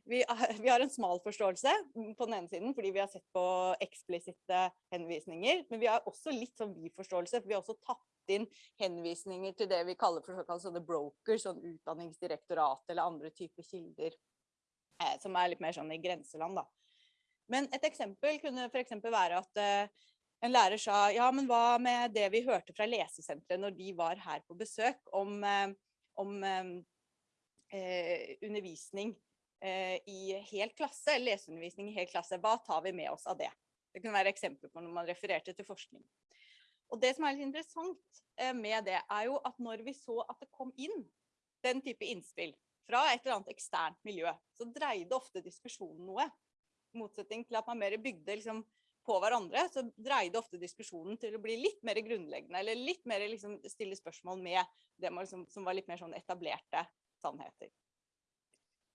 vi, vi har en smal forståelse på den ene siden, fordi vi har sett på eksplisitte henvisninger, men vi har også litt sånn vi-forståelse, for vi har også tatt inn henvisninger til det vi kaller for såkalte sånne brokers, sånn utdanningsdirektorat eller andre typer kilder. eh, som er litt mer sånn i grenseland, da. Men et eksempel kunne f.eks. være at eh, en lærer sa ja, men hva med det vi hørte fra lesesenteret når de var her på besøk om, eh, om eh, undervisning eh, i hel klasse, leseundervisning i hel klasse. Hva tar vi med oss av det? Det kunne være eksempler på når man refererte til forskning. Og det som er litt interessant eh, med det, er jo at når vi så at det kom inn den type innspill fra et eller annet eksternt miljø, så dreide ofte diskusjonen noe. I motsetning til at man mer bygde liksom på hverandre, så dreide ofte diskusjonen til å bli litt mer grunnleggende, eller litt mer liksom stille spørsmål med det liksom, som var litt mer sånn etablerte sannheter.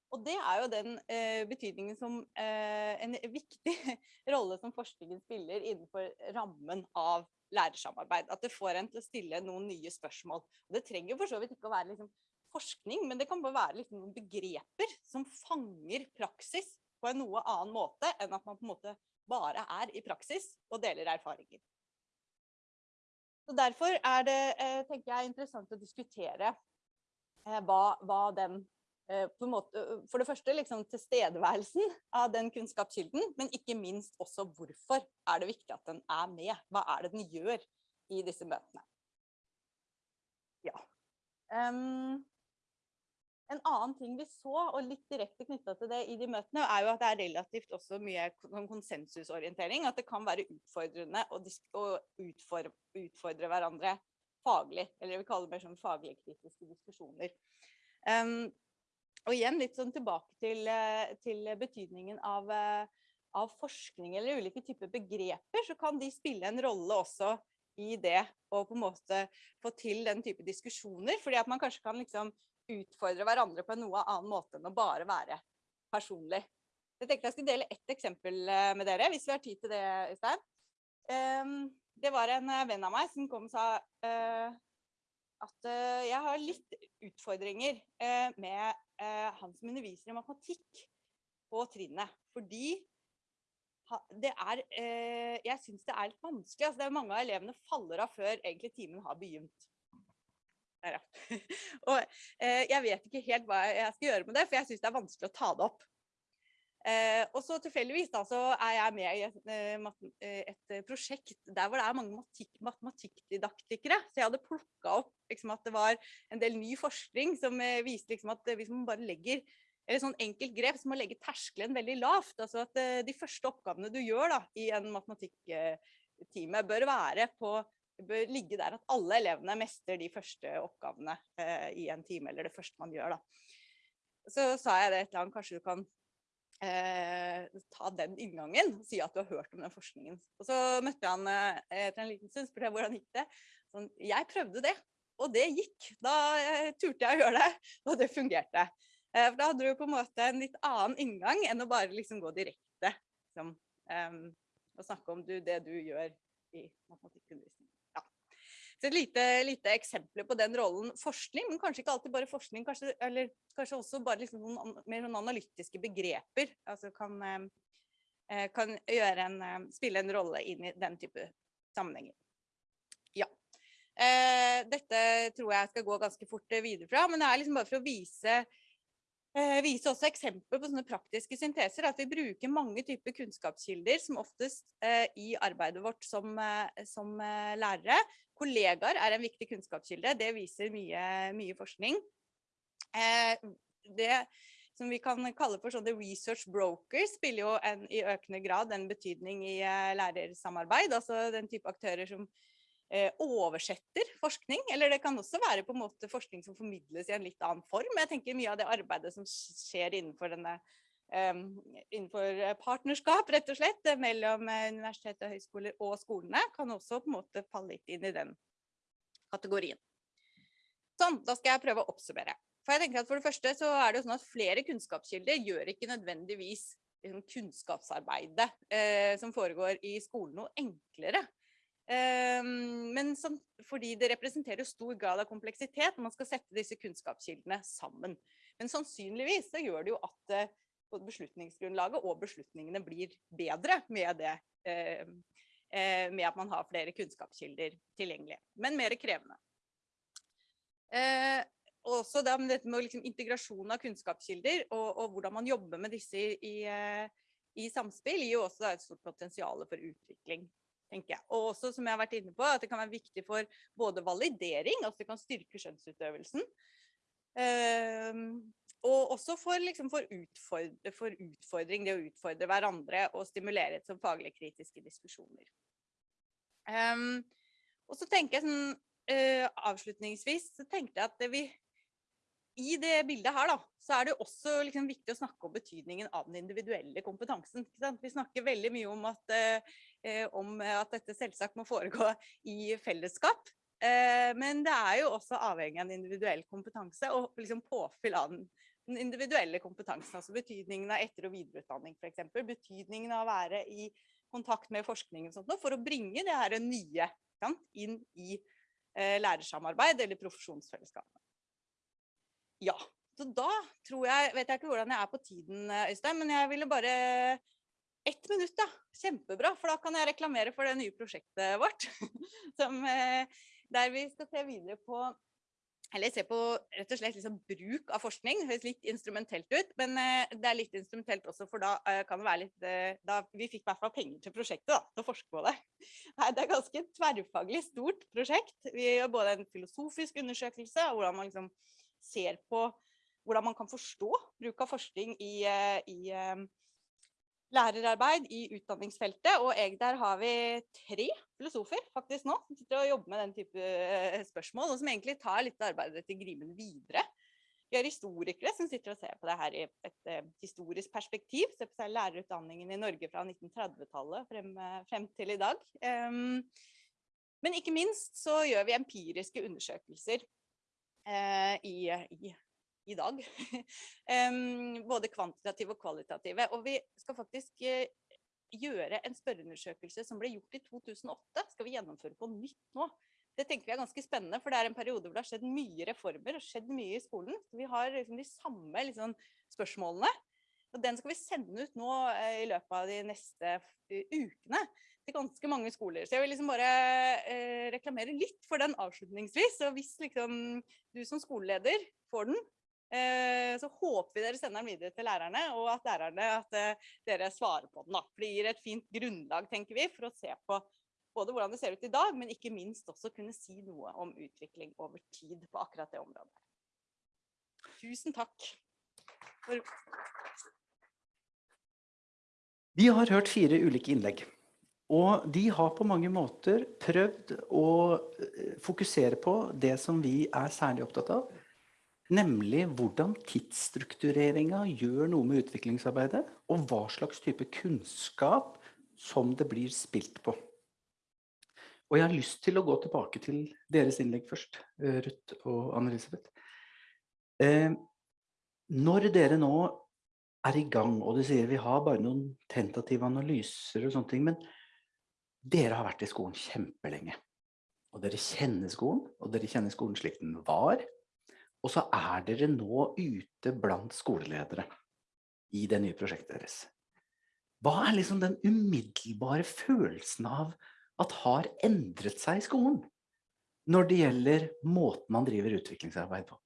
Og det er jo den eh, betydningen som eh, en viktig rolle som forskningen spiller innenfor rammen av lærersamarbeid. At det får en til å stille noen nye spørsmål. Og det trenger for så vidt ikke å være liksom, forskning, men det kan bare være liksom, noen begreper som fanger praksis på en noe annen måte enn at man på en måte bare er i praksis og deler erfaringer. Så Derfor er det eh, tenker jeg, interessant å diskutere eh, hva, hva den eh, måte, For det første liksom tilstedeværelsen av den kunnskapskilden, men ikke minst også hvorfor er det viktig at den er med. Hva er det den gjør i disse møtene? Ja. Um, en annen ting vi så, og litt direkte knytta til det i de møtene, er jo at det er relativt også mye sånn konsensusorientering. At det kan være utfordrende å, utfordre, hverandre faglig. Eller jeg vil kalle det mer sånn faglig kritiske diskusjoner. Um, og igjen litt sånn tilbake til, eh, til betydningen av, eh, av, forskning eller ulike typer begreper, så kan de spille en rolle også i det å på en måte få til den type diskusjoner. Fordi at man kanskje kan liksom utfordre hverandre på en noe annen måte enn å bare være personlig. Jeg tenkte jeg skulle dele ett eksempel eh, med dere, hvis vi har tid til det, Øystein. Um, det var en eh, venn av meg som kom og sa uh, at jeg har litt utfordringer med han som underviser i matematikk på trinnet. Fordi det er Jeg syns det er litt vanskelig. Altså, det er mange av elevene faller av før egentlig timen har begynt. Der, ja. og eh, jeg vet ikke helt hva jeg skal gjøre med det, for jeg syns det er vanskelig å ta det opp. Eh, og så tilfeldigvis da, så er jeg med i et, eh, eh, et prosjekt der hvor det er mange matematikkdidaktikere. Så jeg hadde plukka opp liksom, at det var en del ny forskning som eh, viste liksom, at hvis man bare legger eller sånn enkelt grep som å legge terskelen veldig lavt. altså at eh, De første oppgavene du gjør da, i en matematikktime, bør være på bør ligge der at alle elevene mestrer de første oppgavene eh, i en time, eller det første man gjør. Da. Så sa jeg det et eller annet, kanskje du kan eh, ta den inngangen og si at du har hørt om den forskningen. Og så møtte han eh, etter en liten stund, spurte jeg hvordan gikk det. Sånn, jeg prøvde det, og det gikk. Da eh, turte jeg å gjøre det, og det fungerte. Eh, for da hadde du på en måte en litt annen inngang enn å bare liksom gå direkte liksom, og snakke om du, det du gjør i matematikkundervisning. Så et lite, lite eksempel på den rollen forskning, men kanskje ikke alltid bare forskning, kanskje, eller kanskje også bare liksom noen mer noen analytiske begreper altså kan, eh, kan en, eh, spille en rolle inn i den type sammenhenger. Ja. Eh, dette tror jeg skal gå ganske fort videre fra, men det er liksom bare for å vise eh, vise også eksempler på sånne praktiske synteser. At vi bruker mange typer kunnskapskilder, som oftest eh, i arbeidet vårt som, eh, som lærere. Kollegaer er en viktig kunnskapskilde, det viser mye, mye forskning. Eh, det som vi kan kalle for sånne research brokers, spiller jo en, i økende grad en betydning i eh, lærersamarbeid. Altså den type aktører som eh, oversetter forskning, eller det kan også være på en måte forskning som formidles i en litt annen form. Jeg tenker mye av det arbeidet som skjer innenfor denne innenfor partnerskap, rett og slett, mellom universitet og høyskoler og skolene, kan også på en måte falle litt inn i den kategorien. Sånn, da skal jeg prøve å oppsummere. For jeg tenker at for det første så er det jo sånn at flere kunnskapskilder gjør ikke nødvendigvis liksom, kunnskapsarbeidet eh, som foregår i skolen noe enklere. Eh, men som, fordi det representerer stor grad av kompleksitet når man skal sette disse kunnskapskildene sammen. Men sannsynligvis så gjør det jo at eh, både beslutningsgrunnlaget og beslutningene blir bedre med det. Eh, eh, med at man har flere kunnskapskilder tilgjengelig, men mer krevende. Eh, også det med dette med liksom integrasjon av kunnskapskilder og, og hvordan man jobber med disse i, i, samspill, gir også et stort potensial for utvikling. tenker jeg. Og også, som jeg har vært inne på, at det kan være viktig for både validering, altså det kan styrke skjønnsutøvelsen, og også for, liksom, for, utfordre, for, utfordring, det å utfordre hverandre og stimulere til faglig kritiske diskusjoner. Um, og så tenker jeg sånn, uh, avslutningsvis, så tenkte jeg at vi, i det bildet her da, så er det også liksom viktig å snakke om betydningen av den individuelle kompetansen. Vi snakker veldig mye om at, uh, om at dette selvsagt må foregå i fellesskap. Uh, men det er jo også avhengig av en individuell kompetanse og liksom påfyll av den den individuelle kompetansen, altså betydningen av etter- og videreutdanning f.eks. Betydningen av å være i kontakt med forskningen sånt, for å bringe det her nye sant, inn i eh, lærersamarbeid eller profesjonsfellesskapet. Ja, så da tror jeg, vet jeg ikke hvordan jeg er på tiden, Øystein, men jeg ville bare ett minutt, da. Kjempebra, for da kan jeg reklamere for det nye prosjektet vårt. Som, eh, der vi skal se videre på eller se på rett og slett liksom bruk av forskning. Høres litt instrumentelt ut, men uh, det er litt instrumentelt også, for da uh, kan det være litt uh, da, Vi fikk i hvert fall penger til prosjektet, da, til å forske på det. Nei, det er ganske tverrfaglig stort prosjekt. Vi gjør både en filosofisk undersøkelse av hvordan man liksom ser på hvordan man kan forstå bruk av forskning i, i lærerarbeid i utdanningsfeltet. Og der har vi tre filosofer faktisk nå, som sitter og jobber med den type eh, spørsmål, og som egentlig tar litt av arbeidet til Grimen videre. Vi har historikere som sitter og ser på det her i et uh, historisk perspektiv. Ser på seg lærerutdanningen i Norge fra 1930-tallet frem, uh, frem, til i dag. Um, men ikke minst så gjør vi empiriske undersøkelser uh, i, i i dag. både kvantitative og kvalitative. Og vi skal faktisk uh, gjøre en spørreundersøkelse som ble gjort i 2008. Skal vi gjennomføre på nytt nå? Det tenker vi er ganske spennende, for det er en periode hvor det har skjedd mye reformer og skjedd mye i skolen. Så vi har liksom de samme liksom, spørsmålene. Og den skal vi sende ut nå uh, i løpet av de neste uh, ukene til ganske mange skoler. Så jeg vil liksom bare eh, reklamere litt for den avslutningsvis. Og hvis liksom du som skoleleder får den, Eh, så håper vi dere sender den videre til lærerne, og at lærerne at eh, dere svarer på den. Da. For det gir et fint grunnlag, tenker vi, for å se på både hvordan det ser ut i dag, men ikke minst også kunne si noe om utvikling over tid på akkurat det området. Tusen takk. For
Vi har hørt fire ulike innlegg. Og de har på mange måter prøvd å eh, fokusere på det som vi er særlig opptatt av, Nemlig hvordan tidsstruktureringa gjør noe med utviklingsarbeidet, og hva slags type kunnskap som det blir spilt på. Og jeg har lyst til å gå tilbake til deres innlegg først, eh, Ruth og Anne-Elisabeth. Eh, når dere nå er i gang, og du sier vi har bare noen tentative analyser og sånne ting, men dere har vært i skolen kjempelenge. Og dere kjenner skolen, og dere kjenner skolen slik den var, og så er dere nå ute blant skoleledere i det nye prosjektet deres. Hva er liksom den umiddelbare følelsen av at har endret seg i skolen? Når det gjelder måten man driver utviklingsarbeid på.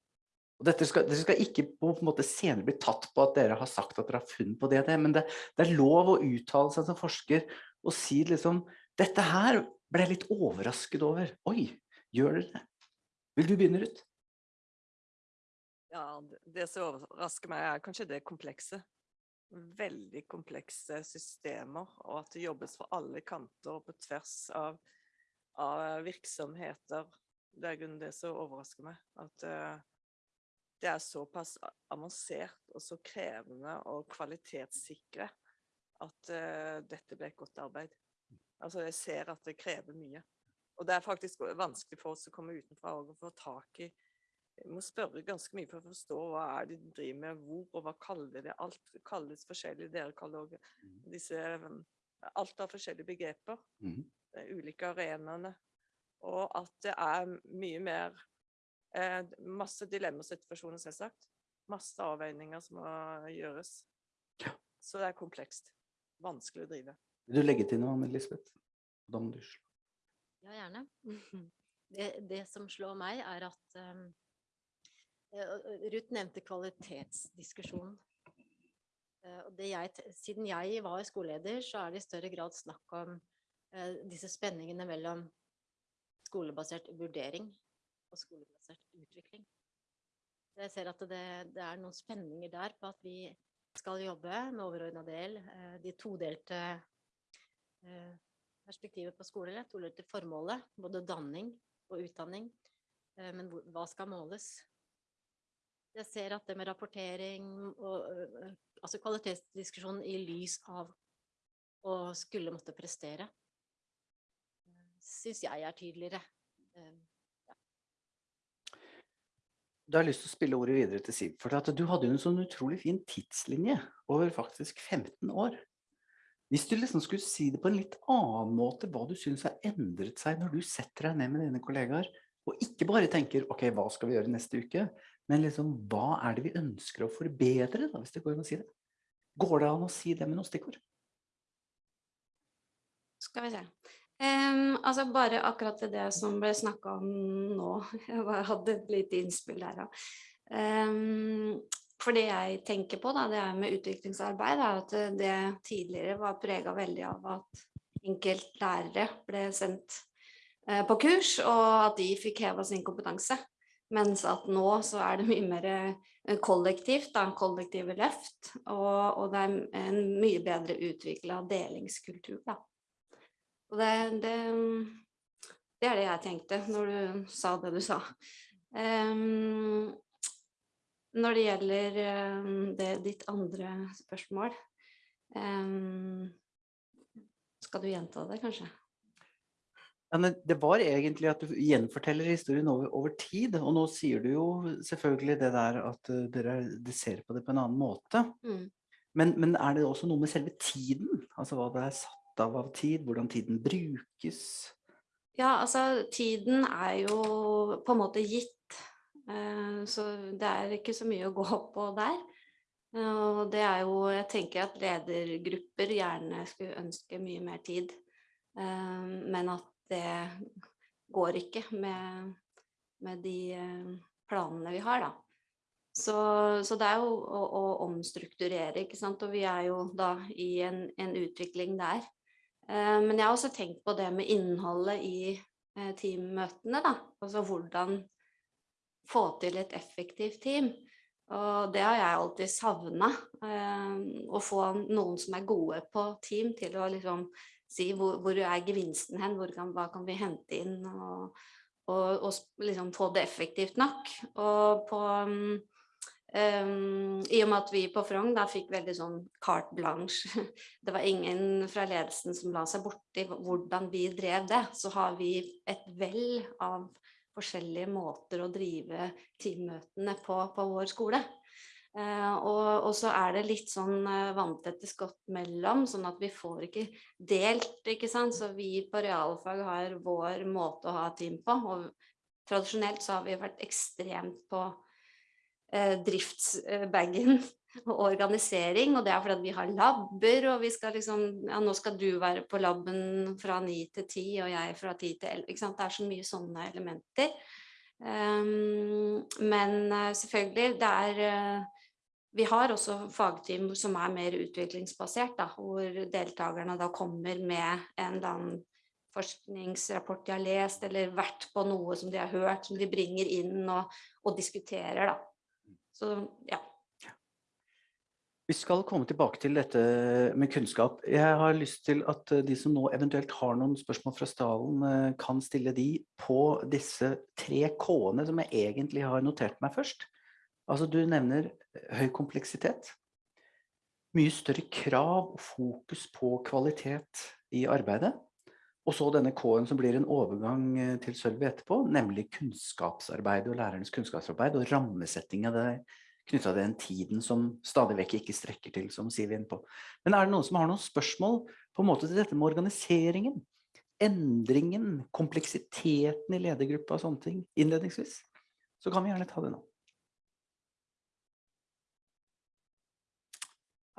Og dette skal, dere skal ikke på en måte senere bli tatt på at dere har sagt at dere har funnet på det men det, det er lov å uttale seg som forsker og si liksom Dette her ble jeg litt overrasket over. Oi, gjør dere det? Vil du begynne, Ruth?
Ja, det som overrasker meg er kanskje det komplekse. Veldig komplekse systemer, og at det jobbes fra alle kanter og på tvers av, av virksomheter. Det er grunnen det som overrasker meg. At uh, det er såpass avansert og så krevende og kvalitetssikre at uh, dette ble et godt arbeid. Altså, jeg ser at det krever mye. Og det er faktisk vanskelig for oss å komme utenfra og få tak i må spørre ganske mye for å forstå hva er det de driver med, hvor og hva kaller det. Alt kalles forskjellig. Dere kaller også
Mm.
disse Alt har forskjellige begreper.
Mm.
De ulike arenaene. Og at det er mye mer eh, Masse dilemmasituasjoner, selvsagt. Masse avveininger som må gjøres. Så det er komplekst. Vanskelig å drive.
Vil du legge til noe, Anne-Elisabeth? Da må du slå.
Ja, gjerne. Det, det som slår meg, er at um, og- og Ruth nevnte kvalitetsdiskusjonen. Eh, jeg, siden jeg var skoleleder, så er det i større grad snakk om eh, disse spenningene mellom skolebasert vurdering og skolebasert utvikling. Jeg ser at det, det er noen spenninger der på at vi skal jobbe med overordna del, eh, de todelte eh, perspektivet på skole, todelte formålet, både danning og utdanning. Eh, Men hva skal måles? Jeg ser at det med rapportering og ø, ø, altså kvalitetsdiskusjonen i lys av å skulle måtte prestere, syns jeg er tydeligere. Eh,
Da har jeg lyst til å spille ordet videre til Siv, for du hadde jo en sånn utrolig fin tidslinje over faktisk 15 år. Hvis du liksom skulle si det på en litt annen måte, hva du synes har endret seg når du setter deg ned med dine kollegaer, og ikke bare tenker, ok, hva skal vi gjøre neste uke, men liksom, hva er det vi ønsker å forbedre, da, hvis det går an å si det? Går det an å si det med noen stikkord?
Skal vi se. Um, altså bare akkurat det som ble snakka om nå. Jeg bare hadde et lite innspill der òg. for det jeg tenker på, da, det er med utviklingsarbeid, er at det, det tidligere var prega veldig av at enkeltlærere ble sendt eh, på kurs, og at de fikk heva sin kompetanse. Mens at nå så er det mye mer eh, kollektivt, da, kollektive løft, og, og det er en mye bedre utvikla delingskultur, da. Og det, det, det er det jeg tenkte når du sa det du sa. Um, når det gjelder det, ditt andre spørsmål um, Skal du gjenta det, kanskje?
Ja, det var egentlig at du gjenforteller historien over, over tid, og nå sier du jo selvfølgelig det der at uh, dere, dere ser på det på en annen måte.
Mm.
Men, men er det også noe med selve tiden? Altså hva det er satt av av tid, hvordan tiden brukes?
Ja, altså tiden er jo på en måte gitt, eh, så det er ikke så mye å gå på der. Eh, Og det er jo, jeg tenker at ledergrupper gjerne skulle ønske mye mer tid, eh, men at det går ikke med, med de eh, planene vi har, da. Så, så det er jo å, å omstrukturere, ikke sant, og vi er jo da i en, en utvikling der. Eh, Men jeg har også tenkt på det med innholdet i eh, teammøtene, da. Altså hvordan få til et effektivt team. Og det har jeg alltid savna. Å få noen som er gode på team, til å liksom si hvor, hvor er gevinsten hen, kan, hva kan vi hente inn, og, og, og liksom få det effektivt nok. Og på um, Um, I og med at vi på Frogn da fikk veldig sånn carte blanche, det var ingen fra ledelsen som la seg borti hvordan vi drev det, så har vi et vell av forskjellige måter å drive teammøtene på på vår skole. Eh, og, og så er det litt sånn uh, vanntette skott mellom, sånn at vi får ikke delt, ikke sant. Så vi på realfag har vår måte å ha team på, og tradisjonelt så har vi vært ekstremt på eh, driftsbagen og organisering, og det er fordi vi har labber, og vi skal liksom, ja nå skal du være på labben fra ni til ti, og jeg fra ti til elleve, ikke sant, det er så mye sånne elementer. Um, men eh, selvfølgelig, det er, eh, vi har også fagteam som er mer utviklingsbasert, da, hvor deltakerne da kommer med en eller annen forskningsrapport de har lest, eller vært på noe som de har hørt, som de bringer inn og, og diskuterer, da. Så ja.
Vi skal komme tilbake til dette med kunnskap. Jeg har lyst til at de som nå eventuelt har noen spørsmål fra stallen, eh, kan stille de på disse tre K-ene som jeg egentlig har notert meg først. Altså du nevner eh, høy kompleksitet, mye større krav og fokus på kvalitet i arbeidet, og så denne K-en som blir en overgang eh, til Sølvi etterpå, nemlig kunnskapsarbeid og lærernes kunnskapsarbeid og rammesetting av det knytta til den tiden som stadig vekk ikke strekker til, som Siv er inne på. Men er det noen som har noen spørsmål på en måte til dette med organiseringen? Endringen, kompleksiteten i ledergruppa og sånne ting, innledningsvis? Så kan vi gjerne ta det nå.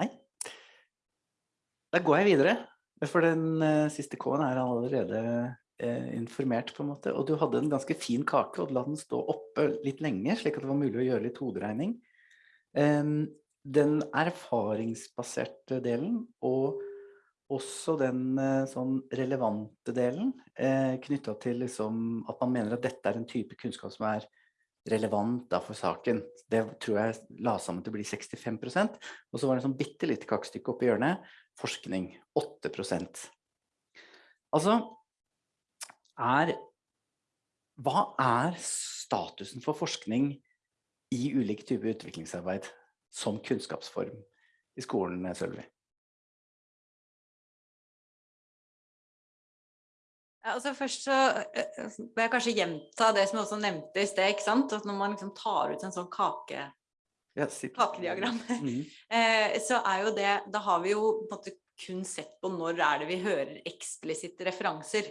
Nei? Da går jeg videre, for den uh, siste K-en er allerede uh, informert, på en måte. Og du hadde en ganske fin kake, og du la den stå oppe litt lenge, slik at det var mulig å gjøre litt hoderegning. Um, den erfaringsbaserte delen, og også den uh, sånn relevante delen, uh, knytta til liksom at man mener at dette er en type kunnskap som er relevant da for saken. Det tror jeg la sammen til å bli 65% og så var det en sånn bitte lite kakestykke oppi hjørnet, forskning 8% Altså, er Hva er statusen for forskning i ulike typer utviklingsarbeid som kunnskapsform i skolen, Sølvi?
Ja, altså først så eh, vil jeg kanskje gjenta det som også nevnte i sted, ikke sant? At når man liksom tar ut en sånn kake. Kakediagram,
Mhm.
eh, så er jo det, da har vi jo på en måte kun sett på når er det vi hører eksplisitte referanser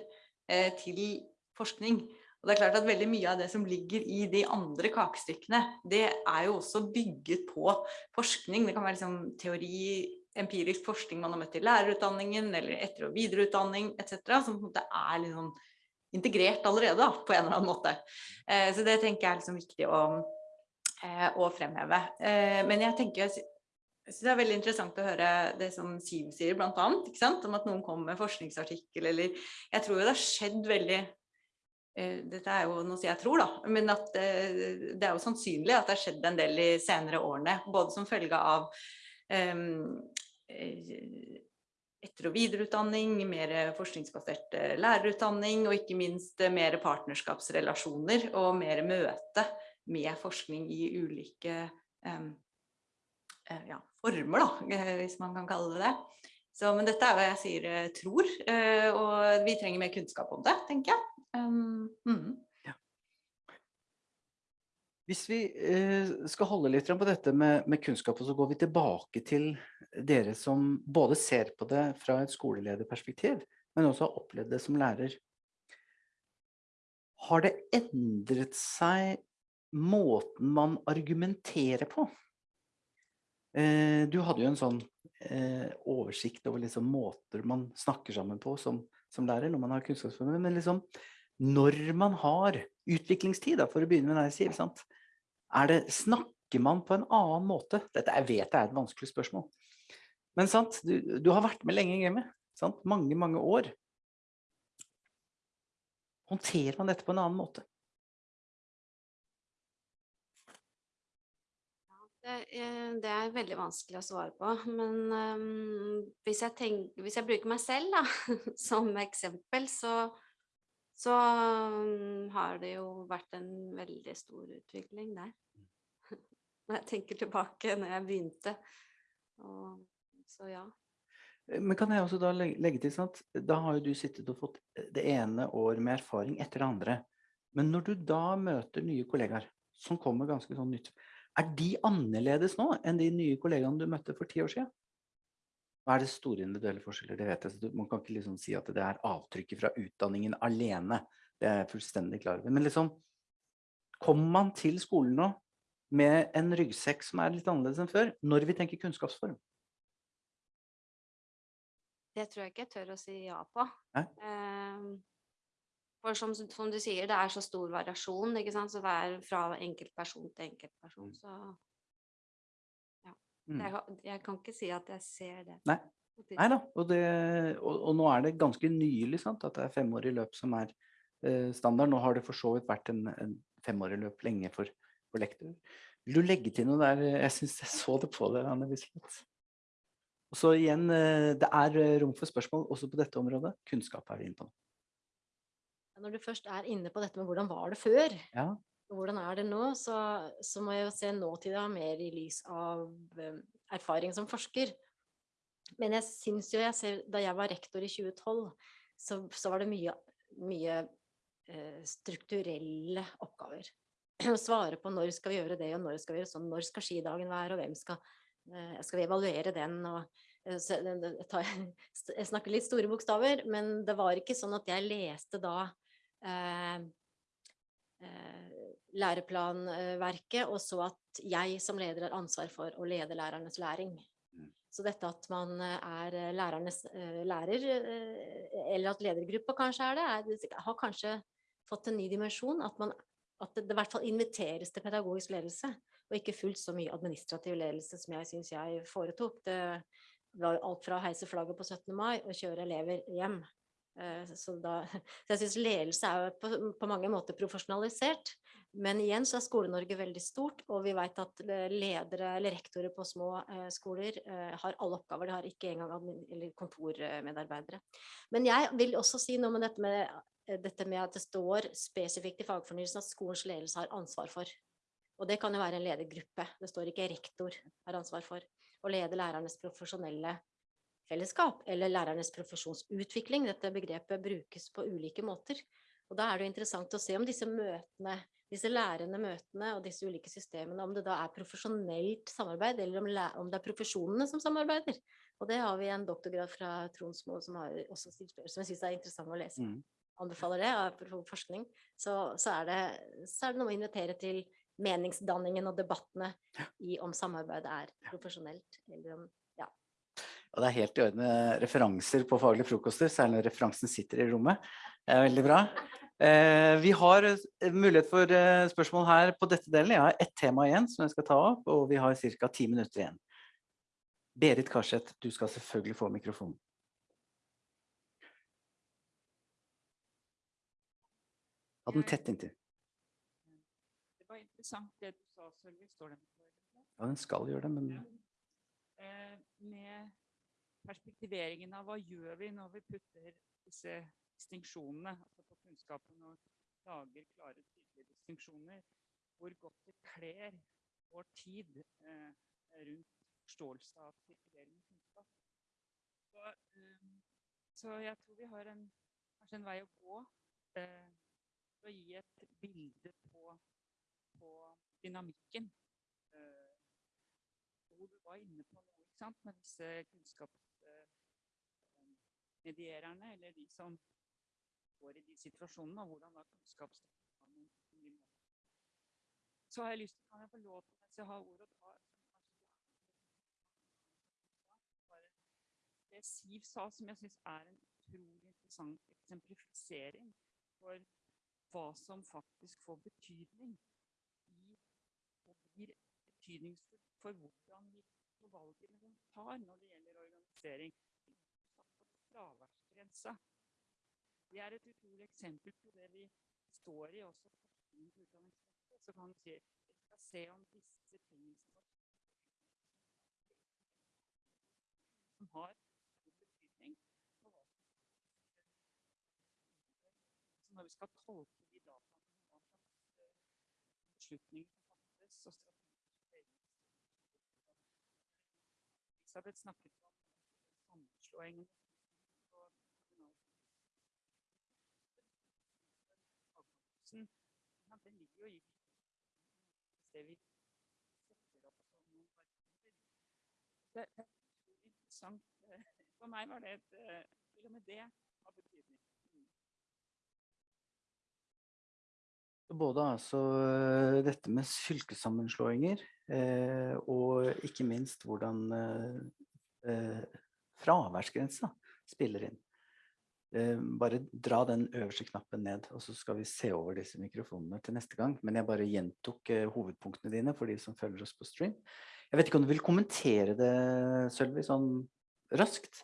eh, til forskning. Og det er klart at veldig mye av det som ligger i de andre kakestykkene, det er jo også bygget på forskning. Det kan være liksom teori, empirisk forskning man har møtt i lærerutdanningen, eller etter- og videreutdanning etc. Som på en måte er liksom integrert allerede da, på en eller annen måte. Eh, så det tenker jeg er liksom viktig å, å fremheve. Eh, men jeg tenker, jeg synes det er veldig interessant å høre det som Siv sier blant annet, ikke sant? om at noen kommer med forskningsartikkel, eller jeg tror jo det har skjedd veldig eh, dette er jo noe jeg tror da, men at eh, det er jo sannsynlig at det har skjedd en del i senere årene, både som følge av eh, etter- og videreutdanning, mer forskningsbasert eh, lærerutdanning, og ikke minst eh, mer partnerskapsrelasjoner og mer møte med forskning i ulike um, ja, former, da, eh, hvis man kan kalle det det. Så, men dette er hva jeg sier eh, tror, og vi trenger mer kunnskap om det, tenker jeg. Um, mhm.
Hvis vi skal holde litt på dette med, med kunnskap, så går vi tilbake til dere som både ser på det fra et skolelederperspektiv, men også har opplevd det som lærer. Har det endret seg måten man argumenterer på? Eh, du hadde jo en sånn eh, oversikt over liksom måter man snakker sammen på som, som lærer når man har kunnskapsformer, men liksom når man har utviklingstid, da, for å begynne med det jeg sier, sant? Er det, snakker man på en annen måte? Dette jeg vet jeg er et vanskelig spørsmål. Men sant, du, du har vært med lenge i gamet. Sant? Mange, mange år. Håndterer man dette på en annen måte?
Det, eh, det er veldig vanskelig å svare på, men um, hvis, jeg tenker, hvis jeg bruker meg selv da, som eksempel, så, så um, har det jo vært en veldig stor utvikling der. Når jeg tenker tilbake når jeg begynte. Og, så ja.
Eh, Men kan jeg også da legge, til, sant? Da har jo du sittet og fått det ene år med erfaring etter det andre. Men når du da møter nye kollegaer som kommer ganske sånn nytt, er de annerledes nå enn de nye kollegaene du møtte for ti år siden? Hva er det store individuelle forskjeller? Det vet jeg. så Man kan ikke liksom si at det er avtrykket fra utdanningen alene. Det er jeg fullstendig klar over. Men liksom, kommer man til skolen nå med en ryggsekk som er litt annerledes enn før, når vi tenker kunnskapsform?
Det tror jeg ikke jeg tør å si ja på.
Nei.
For som, som du sier, det er så stor variasjon, ikke sant? Så det er fra enkeltperson til enkeltperson,
Så
så
Mm.
jeg, jeg kan ikke si at jeg ser det.
Nei. Nei da, og, det, og, og nå er det ganske nylig sant, at det er femårig løp som er eh, standard. Nå har det for så vidt vært en, en femårig løp lenge for, for lektor. Vil du legge til noe der? Jeg syns jeg så det på deg, Anne Elisabeth. Og så igjen, eh, det er eh, rom for spørsmål også på dette området. Kunnskap er vi inne på nå.
Når du først er inne på dette med hvordan var det før,
Ja.
og hvordan er det nå, så, så må jeg jo se nåtida mer i lys av um, erfaring som forsker. Men jeg syns jo jeg ser, da jeg var rektor i 2012, så, så var det mye, mye uh, strukturelle oppgaver. Å svare på når skal vi gjøre det, og når skal vi gjøre sånn, når skal skidagen være, og hvem skal, uh, skal vi evaluere den, og jeg, snakker litt store bokstaver, men det var ikke sånn at jeg leste da læreplanverket, og så at jeg som leder har ansvar for å lede lærernes læring.
Mm.
Så dette at man eh, er eh, lærernes eh, lærer, eh, eller at ledergruppa kanskje er det, er, har kanskje fått en ny dimensjon. At, man, at det, det i hvert fall inviteres til pedagogisk ledelse, og ikke fullt så mye administrativ ledelse som jeg syns jeg foretok. Det var alt fra å heise flagget på 17. mai og kjøre elever hjem. Eh, Så, da, så jeg syns ledelse er på, på mange måter profesjonalisert. Men igjen så er Skole-Norge veldig stort, og vi vet at eh, ledere eller rektorer på små eh, skoler eh, har alle oppgaver. De har ikke engang kontormedarbeidere. Men jeg vil også si noe med dette med, eh, dette med at det står spesifikt i fagfornyelsen at skolens ledelse har ansvar for. Og det kan jo være en ledergruppe. Det står ikke rektor har ansvar for å lede lærernes profesjonelle fellesskap, eller lærernes profesjonsutvikling. Dette begrepet brukes på ulike måter. Og da er det interessant å se om disse møtene, disse lærende møtene og disse ulike systemene, om det da er profesjonelt samarbeid, eller om, om det er profesjonene som samarbeider. Og det har vi en doktorgrad fra Tronsmo som har også stilt som jeg synes er interessant å lese.
Mm.
Anbefaler det, av forskning. Så, så, er det, så er det noe å invitere til meningsdanningen og debattene i om samarbeidet er profesjonelt, eller om
Og det er helt i orden referanser på faglige frokoster, særlig når referansen sitter i rommet. Det er veldig bra. Eh, vi har eh, mulighet for eh, spørsmål her på dette delen. Jeg har ett tema igjen som jeg skal ta opp, og vi har ca. ti minutter igjen. Berit Karseth, du skal selvfølgelig få mikrofonen. Ha den tett inntil.
Det var interessant det du sa, Sølvi. Står den på?
Ja, den skal gjøre det, men
ja. Perspektiveringen av hva gjør vi når vi putter disse distinksjonene altså på kunnskapen og lager klare, tydelige distinksjoner, hvor godt det kler vår tid eh, rundt forståelse av sirkulerende kunnskap. Så, um, så jeg tror vi har en, kanskje en vei å gå eh, for å gi et bilde på, på dynamikken. Eh, du var inne på noe, med disse kunnskapsmediererne, eller de som går i de situasjonene, og hvordan da kunnskapsdepartementet. Så har jeg lyst til, kan jeg få lov til, mens jeg har ordet, å det Siv sa, som jeg syns er en utrolig interessant eksemplifisering for hva som faktisk får betydning i, og blir betydningsfullt for hvordan vi for valgene vi tar når det gjelder organisering. Fraværsgrensa. Det er et utrolig eksempel på det vi står i også. Så kan vi vi se om disse tingene som har stor betydning når vi skal tolke de dataene, beslutninger som fattes, og Elisabeth snakket om sammenslåingen Ja, Den ligger jo i det vi setter opp som noen verdier. Det er interessant. For meg var det et eh, Til og med det har betydning.
Både altså eh, dette med fylkessammenslåinger, eh, og ikke minst hvordan eh, eh, fraværsgrensa spiller inn. Eh, bare dra den øverste knappen ned, og så skal vi se over disse mikrofonene til neste gang. Men jeg bare gjentok eh, hovedpunktene dine for de som følger oss på stream. Jeg vet ikke om du vil kommentere det, Sølvi, sånn raskt?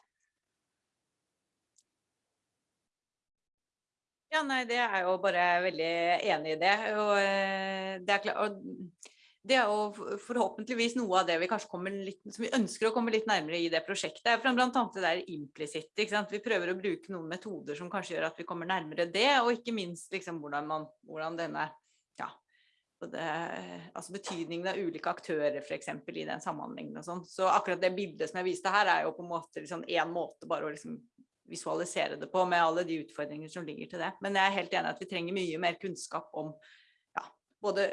Ja, nei, det er jo bare veldig enig i det. Og eh, det er klart det er jo forhåpentligvis noe av det vi kanskje kommer litt, som vi ønsker å komme litt nærmere i det prosjektet. For blant annet det der sant. Vi prøver å bruke noen metoder som kanskje gjør at vi kommer nærmere det, og ikke minst liksom hvordan man, hvordan denne, ja, det, altså betydningen av ulike aktører for eksempel i den samhandlingen og sånn. Så akkurat det bildet som jeg viste her er jo på en måte liksom en måte bare å liksom visualisere det på med alle de utfordringer som ligger til det. Men jeg er helt enig at vi trenger mye mer kunnskap om ja, både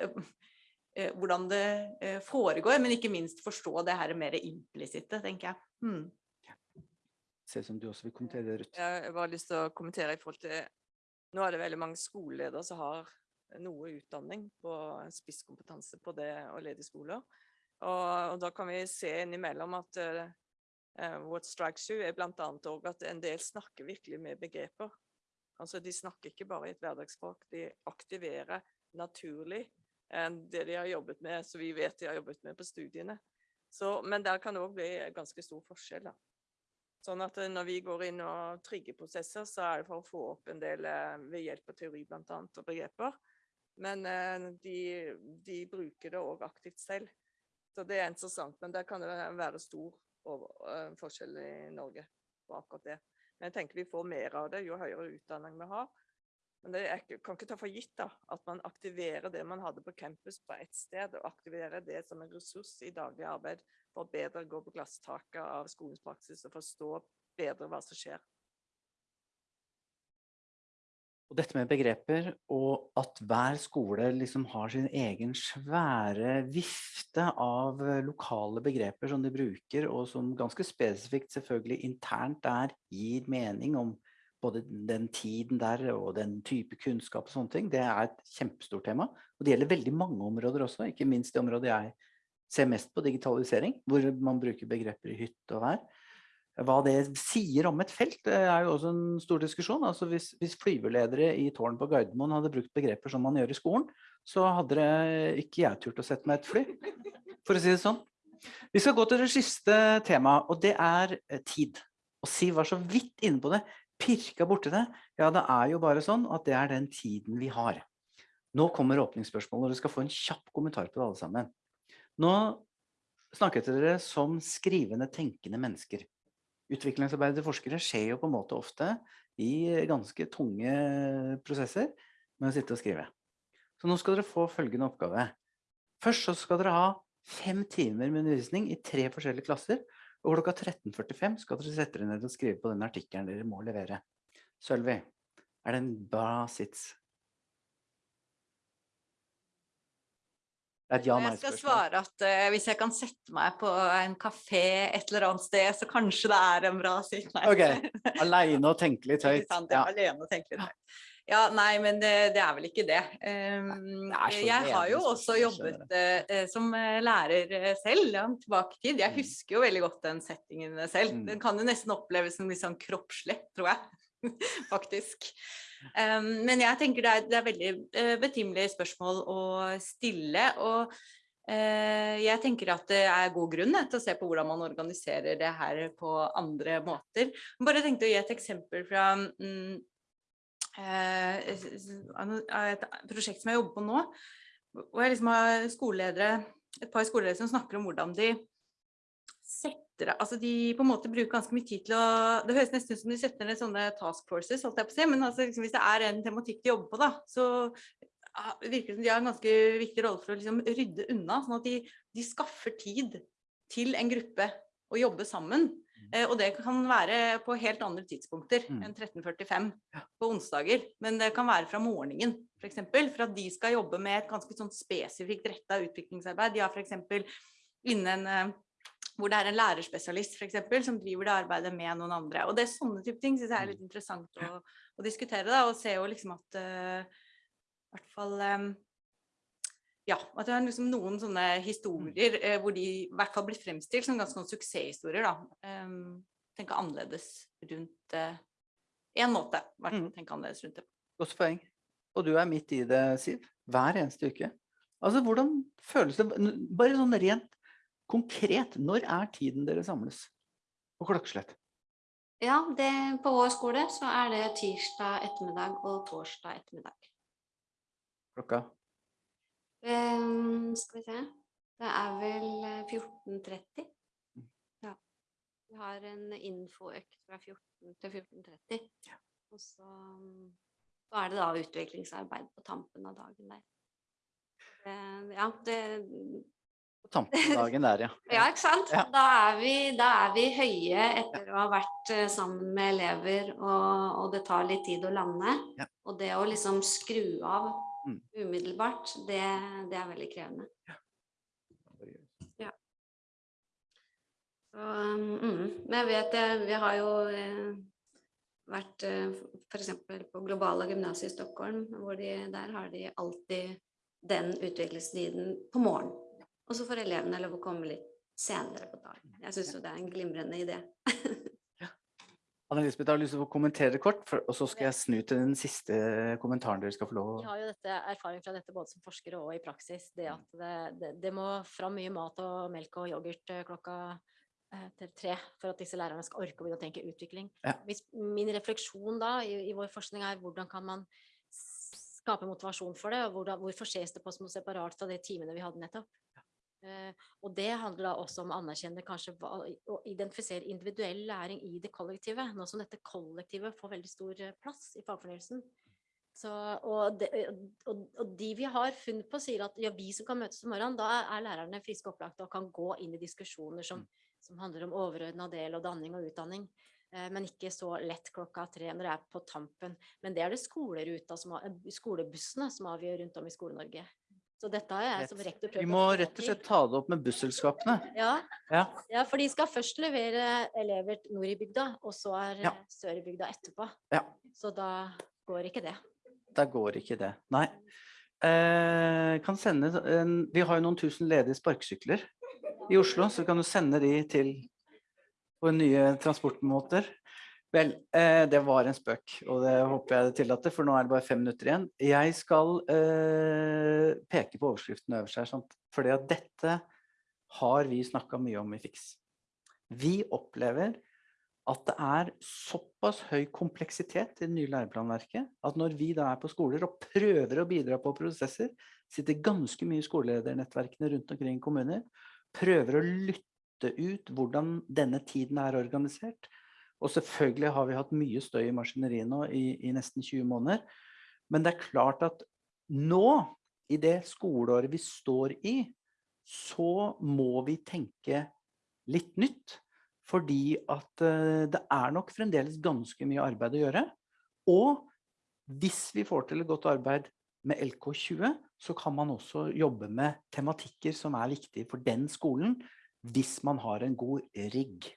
hvordan det eh, foregår, men ikke minst forstå det her mer implisitte, tenker jeg. Hmm.
Ser ut som du også vil kommentere det, Ruth.
Jeg har lyst til å kommentere i forhold til Nå er det veldig mange skoleledere som har noe utdanning på spisskompetanse på det å lede skoler. Og, og da kan vi se innimellom at eh, eh, What strikes you er blant annet at en del snakker virkelig med begreper. Altså de snakker ikke bare i et hverdagsspråk, de aktiverer naturlig eh, det de har jobbet med, så vi vet de har jobbet med på studiene. Så, men der kan det òg bli ganske stor forskjell. da. Sånn at eh, når vi går inn og trigger prosesser, så er det for å få opp en del eh, ved hjelp av teori blant annet, og begreper. Men eh, de, de bruker det òg aktivt selv. Så det er interessant. Men der kan det være stor forskjell i Norge på akkurat det. Men jeg tenker vi får mer av det jo høyere utdanning vi har. Men det er, kan ikke ta for gitt da, at man aktiverer det man hadde på campus på ett sted, og aktiverer det som en ressurs i daglig arbeid for å bedre gå på glasstaket av skolens praksis og forstå bedre hva som skjer.
Og dette med begreper, og at hver skole liksom har sin egen svære vifte av lokale begreper som de bruker, og som ganske spesifikt selvfølgelig internt der gir mening om både den tiden der og den type kunnskap og sånne ting, det er et kjempestort tema. Og det gjelder veldig mange områder også, ikke minst det området jeg ser mest på digitalisering, hvor man bruker begreper i hytte og vær. Hva det sier om et felt er jo også en stor diskusjon. Altså hvis, hvis flyveledere i tårn på Gardermoen hadde brukt begreper som man gjør i skolen, så hadde det ikke jeg turt å sette meg et fly, for å si det sånn. Vi skal gå til det siste temaet, og det er eh, tid. Og Siv var så vidt inne på det, pirka borti det. Ja, det er jo bare sånn at det er den tiden vi har. Nå kommer åpningsspørsmålet, og dere skal få en kjapp kommentar på det alle sammen. Nå snakket dere som skrivende, tenkende mennesker. Utviklingsarbeidet til forskere skjer jo på en måte ofte i ganske tunge prosesser med å sitte og skrive. Så nå skal dere få følgende oppgave. Først så skal dere ha fem timer med undervisning i tre forskjellige klasser, og klokka 13.45 skal dere sette dere ned og skrive på den artikkelen dere må levere. Sølvi, er det en bra sits? Det et
Jeg skal svare at uh, hvis jeg kan sette meg på en kafé et eller annet sted, så kanskje det er en bra sitt.
Ok, Aleine og tenke litt høyt. Ja.
alene og tenke litt høyt. Ja, nei, men det, det er vel ikke det. Um,
det
jeg har jo også jobbet eh, som eh, lærer selv, langt tilbake i tid. Jeg
Mm.
husker jo veldig godt den settingen selv.
Mm.
Den kan jo nesten oppleves som litt sånn kroppslig, tror jeg. Faktisk. Um, men jeg tenker det er, det er veldig uh, betimelige spørsmål å stille. og jeg tenker at det er god grunn til å se på hvordan man organiserer det her på andre måter. Bare tenkte å gi et eksempel fra et prosjekt som jeg jobber på nå. Hvor jeg liksom har skoleledere, et par skoleledere som snakker om hvordan de setter altså de på en måte bruker ganske mye tid til å Det høres nesten ut som de setter ned sånne task forces, holdt jeg på å si, men altså liksom hvis det er en tematikk de jobber på, da, så virker det som de har en ganske viktig rolle for å liksom rydde unna, sånn at de, de skaffer tid til en gruppe å jobbe sammen. Eh, og det kan være på helt andre tidspunkter
Mm.
enn 13.45 på onsdager. Men det kan være fra morgenen, f.eks. For at de skal jobbe med et ganske sånn spesifikt retta utviklingsarbeid. De har f.eks. innen eh, hvor det er en lærerspesialist for eksempel, som driver det arbeidet med noen andre. Og det er sånne type ting synes jeg er litt interessant å, å diskutere. Da, og se jo liksom at uh, i hvert fall eh, ja, at det er liksom noen sånne historier eh, hvor de i hvert fall blir fremstilt som ganske noen suksesshistorier. da. Um, tenke annerledes rundt eh, en måte. hvert
Mm.
tenke annerledes rundt det.
Godt poeng. Og du er midt i det, Siv. Hver eneste uke. Altså, hvordan føles det? Bare sånn rent konkret, når er tiden dere samles? På klokkeslett?
Ja, det, på vår skole så er det tirsdag ettermiddag og torsdag ettermiddag.
Klokka?
Ehm, skal vi se. Det er vel eh, 14.30.
Mm.
Ja. Vi har en infoøkt fra 14 til 14.30. Og så, mm, så er det da utviklingsarbeid på tampen av dagen der. Uh, ja, det,
På tampen av dagen der, ja.
ja, ikke sant?
Ja.
Da, er vi, da er vi høye etter å ha vært eh, sammen med elever, og, og det tar litt tid å lande.
Ja.
Og det å liksom skru av
Mm.
Umiddelbart, det, det er veldig krevende. Så, mm, men jeg vet det, vi har jo eh, vært eh, f.eks. på Globale gymnaset i Stockholm, hvor de, der har de alltid den utviklingstiden på morgenen. Og så får elevene lov å komme litt senere på dagen. Jeg syns jo det er en glimrende idé.
Anne Lisbeth har lyst til å kommentere kort, for, og så skal jeg snu til den siste kommentaren dere skal få lov
Vi har jo dette erfaring fra dette både som forskere og i praksis. Det at det, det, det må fram mye mat og melk og yoghurt eh, klokka eh, til tre for at disse lærerne skal orke å begynne å tenke utvikling.
Ja.
Hvis, min refleksjon da i, i vår forskning er hvordan kan man skape motivasjon for det, og hvordan, hvorfor ses det på som noe separat fra de timene vi hadde nettopp. Eh, og det handler også om å anerkjenne kanskje å identifisere individuell læring i det kollektive, nå som dette kollektivet får veldig stor eh, plass i fagfornyelsen. Så, og, de, og, og de vi har funnet på sier at ja, vi som kan møtes om morgenen, da er, er lærerne friske og opplagte og kan gå inn i diskusjoner som, som handler om overordna del og danning og utdanning. Eh, men ikke så lett klokka tre når det er på tampen. Men det er det skoleruta som har, skolebussene som avgjør rundt om i Skole-Norge. Så dette har jeg som rektor prøvd
Vi må rett og slett ta det opp med busselskapene.
Ja,
Ja.
ja, for de skal først levere elever nord i bygda, og så er
Ja.
sør i bygda etterpå.
Ja.
Så da går ikke det.
Da går ikke det. Nei. Eh, kan sende en, vi har jo noen tusen ledige sparkesykler i Oslo, så kan du sende de til på nye transportmåter. Vel, eh, det var en spøk, og det håper jeg det tillater, for nå er det bare fem minutter igjen. Jeg skal eh, peke på overskriften øverst her, at dette har vi snakka mye om i FIX. Vi opplever at det er såpass høy kompleksitet i det nye læreplanverket at når vi da er på skoler og prøver å bidra på prosesser, sitter ganske mye skoleledernettverkene rundt omkring i kommuner, prøver å lytte ut hvordan denne tiden er organisert. Og selvfølgelig har vi hatt mye støy i maskineriet nå i, i nesten 20 måneder. Men det er klart at nå, i det skoleåret vi står i, så må vi tenke litt nytt. Fordi at eh, det er nok fremdeles ganske mye arbeid å gjøre. Og hvis vi får til et godt arbeid med LK20, så kan man også jobbe med tematikker som er viktige for den skolen, hvis man har en god rigg.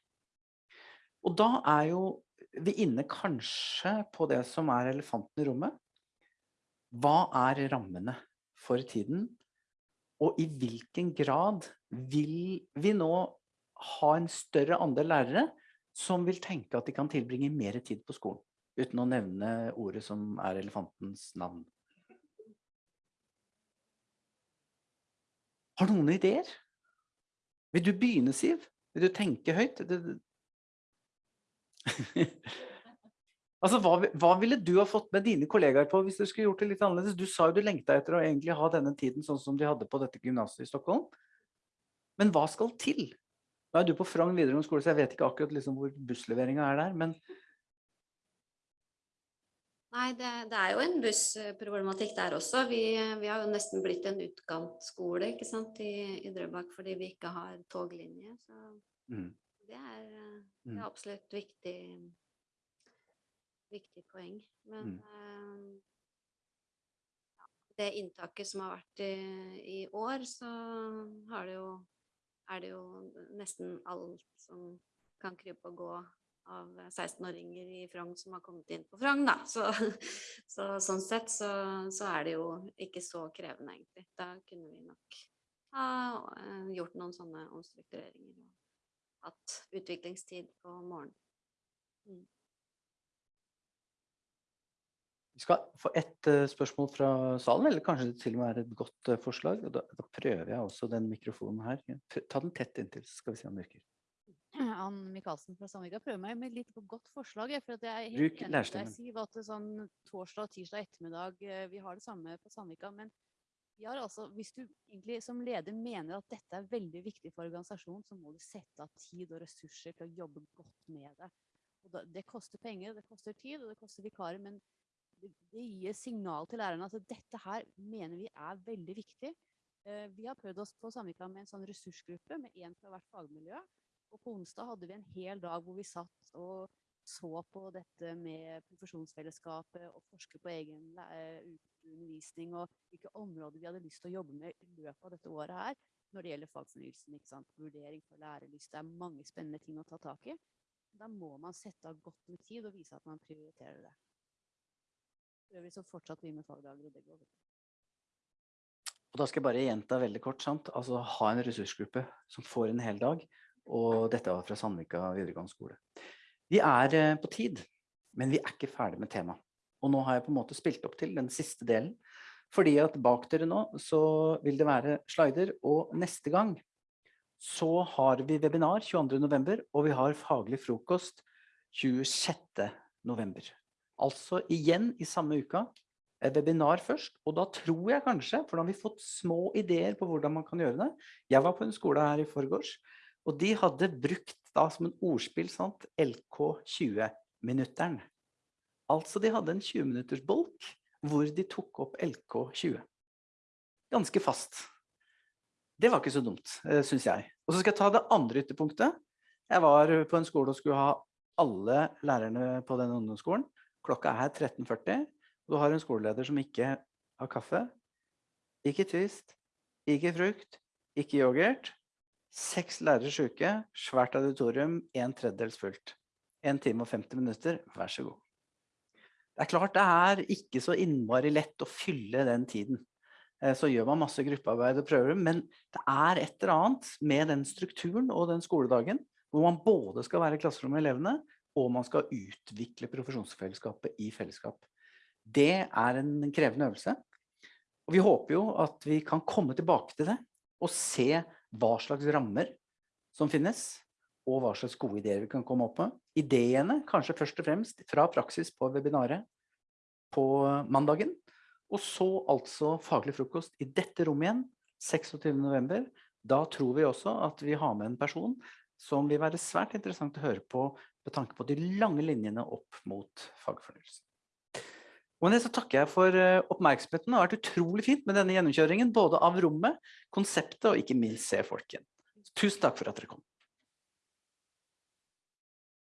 Og da er jo vi inne kanskje på det som er elefanten i rommet. Hva er rammene for tiden? Og i hvilken grad vil vi nå ha en større andel lærere som vil tenke at de kan tilbringe mer tid på skolen, uten å nevne ordet som er elefantens navn. Har du noen ideer? Vil du begynne, Siv? Vil du tenke høyt? Altså, hva, hva ville du ha fått med dine kollegaer på hvis du skulle gjort det litt annerledes? Du sa jo du lengta etter å egentlig ha denne tiden sånn som de hadde på dette gymnaset i Stockholm. Men hva skal til? Nå er du på Frogn videregående skole, så jeg vet ikke akkurat liksom hvor bussleveringa er der, men
Nei, det, det er jo en bussproblematikk der også. Vi, vi har jo nesten blitt en utkantskole ikke sant, i, i Drøbak fordi vi ikke har toglinje. Så
mm.
Det er, eh, det
Mm.
er absolutt viktig, viktig poeng. Men
Mm.
uh, det inntaket som har vært i, i år, så har det jo, er det jo nesten alt som kan krype og gå av 16-åringer i Frogn som har kommet inn på Frogn, da. Så, så sånn sett så, så er det jo ikke så krevende, egentlig. Da kunne vi nok ha eh, gjort noen sånne omstruktureringer hatt utviklingstid på morgenen. Mm.
Vi skal få ett eh, spørsmål fra salen, eller kanskje det til og med er et godt eh, forslag. Da, da prøver jeg også den mikrofonen her. Ta den tett inntil, så skal vi se om det virker.
Ann Michaelsen fra Sandvika prøver meg med et litt godt forslag. For at jeg er helt
Bruk
enig med deg. Siv, at sånn torsdag og tirsdag ettermiddag, eh, vi har det samme på Sandvika. Men har altså, hvis du egentlig som leder mener at dette er veldig viktig for organisasjonen, så må du sette av tid og ressurser til å jobbe godt med det. Da, det koster penger, det koster tid, og det koster vikarer, men det, det gir signal til lærerne at dette her mener vi er veldig viktig. Eh, Vi har prøvd oss på Samvika med en sånn ressursgruppe med én fra hvert fagmiljø. Og på onsdag hadde vi en hel dag hvor vi satt og så på dette med profesjonsfellesskapet og forske på egen undervisning og hvilke områder vi hadde lyst til å jobbe med i løpet av dette året her når det gjelder fagfornyelsen. Vurdering for lærelyst. Det er mange spennende ting å ta tak i. Da må man sette av godt med tid og vise at man prioriterer det. For øvrig så fortsatte vi med fagdager, og det går bra.
Og da skal jeg bare gjenta veldig kort, sant? altså ha en ressursgruppe som får en hel dag, og dette var fra Sandvika videregående skole. Vi er eh, på tid, men vi er ikke ferdig med temaet. Og nå har jeg på en måte spilt opp til den siste delen, fordi at bak dere nå så vil det være slider, og neste gang så har vi webinar 22. november, og vi har faglig frokost 26. november. Altså igjen i samme uka, et webinar først, og da tror jeg kanskje, for da har vi fått små ideer på hvordan man kan gjøre det. Jeg var på en skole her i forgårs, og de hadde brukt da som en ordspill, sant, LK20-minutteren. Altså de hadde en 20 minutters bolk, hvor de tok opp LK20. Ganske fast. Det var ikke så dumt, eh, synes jeg. Og så skal jeg ta det andre ytterpunktet. Jeg var på en skole og skulle ha alle lærerne på den ungdomsskolen. Klokka er 13.40. Du har en skoleleder som ikke har kaffe, ikke twist, ikke frukt, ikke yoghurt. Seks lærere syke, svært auditorium, en tredjedels fullt. En time og 50 minutter, vær så god. Det er klart det er ikke så innmari lett å fylle den tiden. Eh, Så gjør man masse gruppearbeid og prøver, men det er et eller annet med den strukturen og den skoledagen, hvor man både skal være i klasserommet med elevene, og man skal utvikle profesjonsfellesskapet i fellesskap. Det er en krevende øvelse. Og vi håper jo at vi kan komme tilbake til det, og se hva slags rammer som finnes, og hva slags gode ideer vi kan komme opp med. Ideene kanskje først og fremst fra praksis på webinaret på mandagen, og så altså faglig frokost i dette rommet igjen, 26. november. Da tror vi også at vi har med en person som vil være svært interessant å høre på med tanke på de lange linjene opp mot fagfornyelsen. Og med det så takker jeg for eh, oppmerksomheten. Det har vært utrolig fint med denne gjennomkjøringen, både av rommet, konseptet og ikke minst se folk igjen. Tusen takk for at dere kom.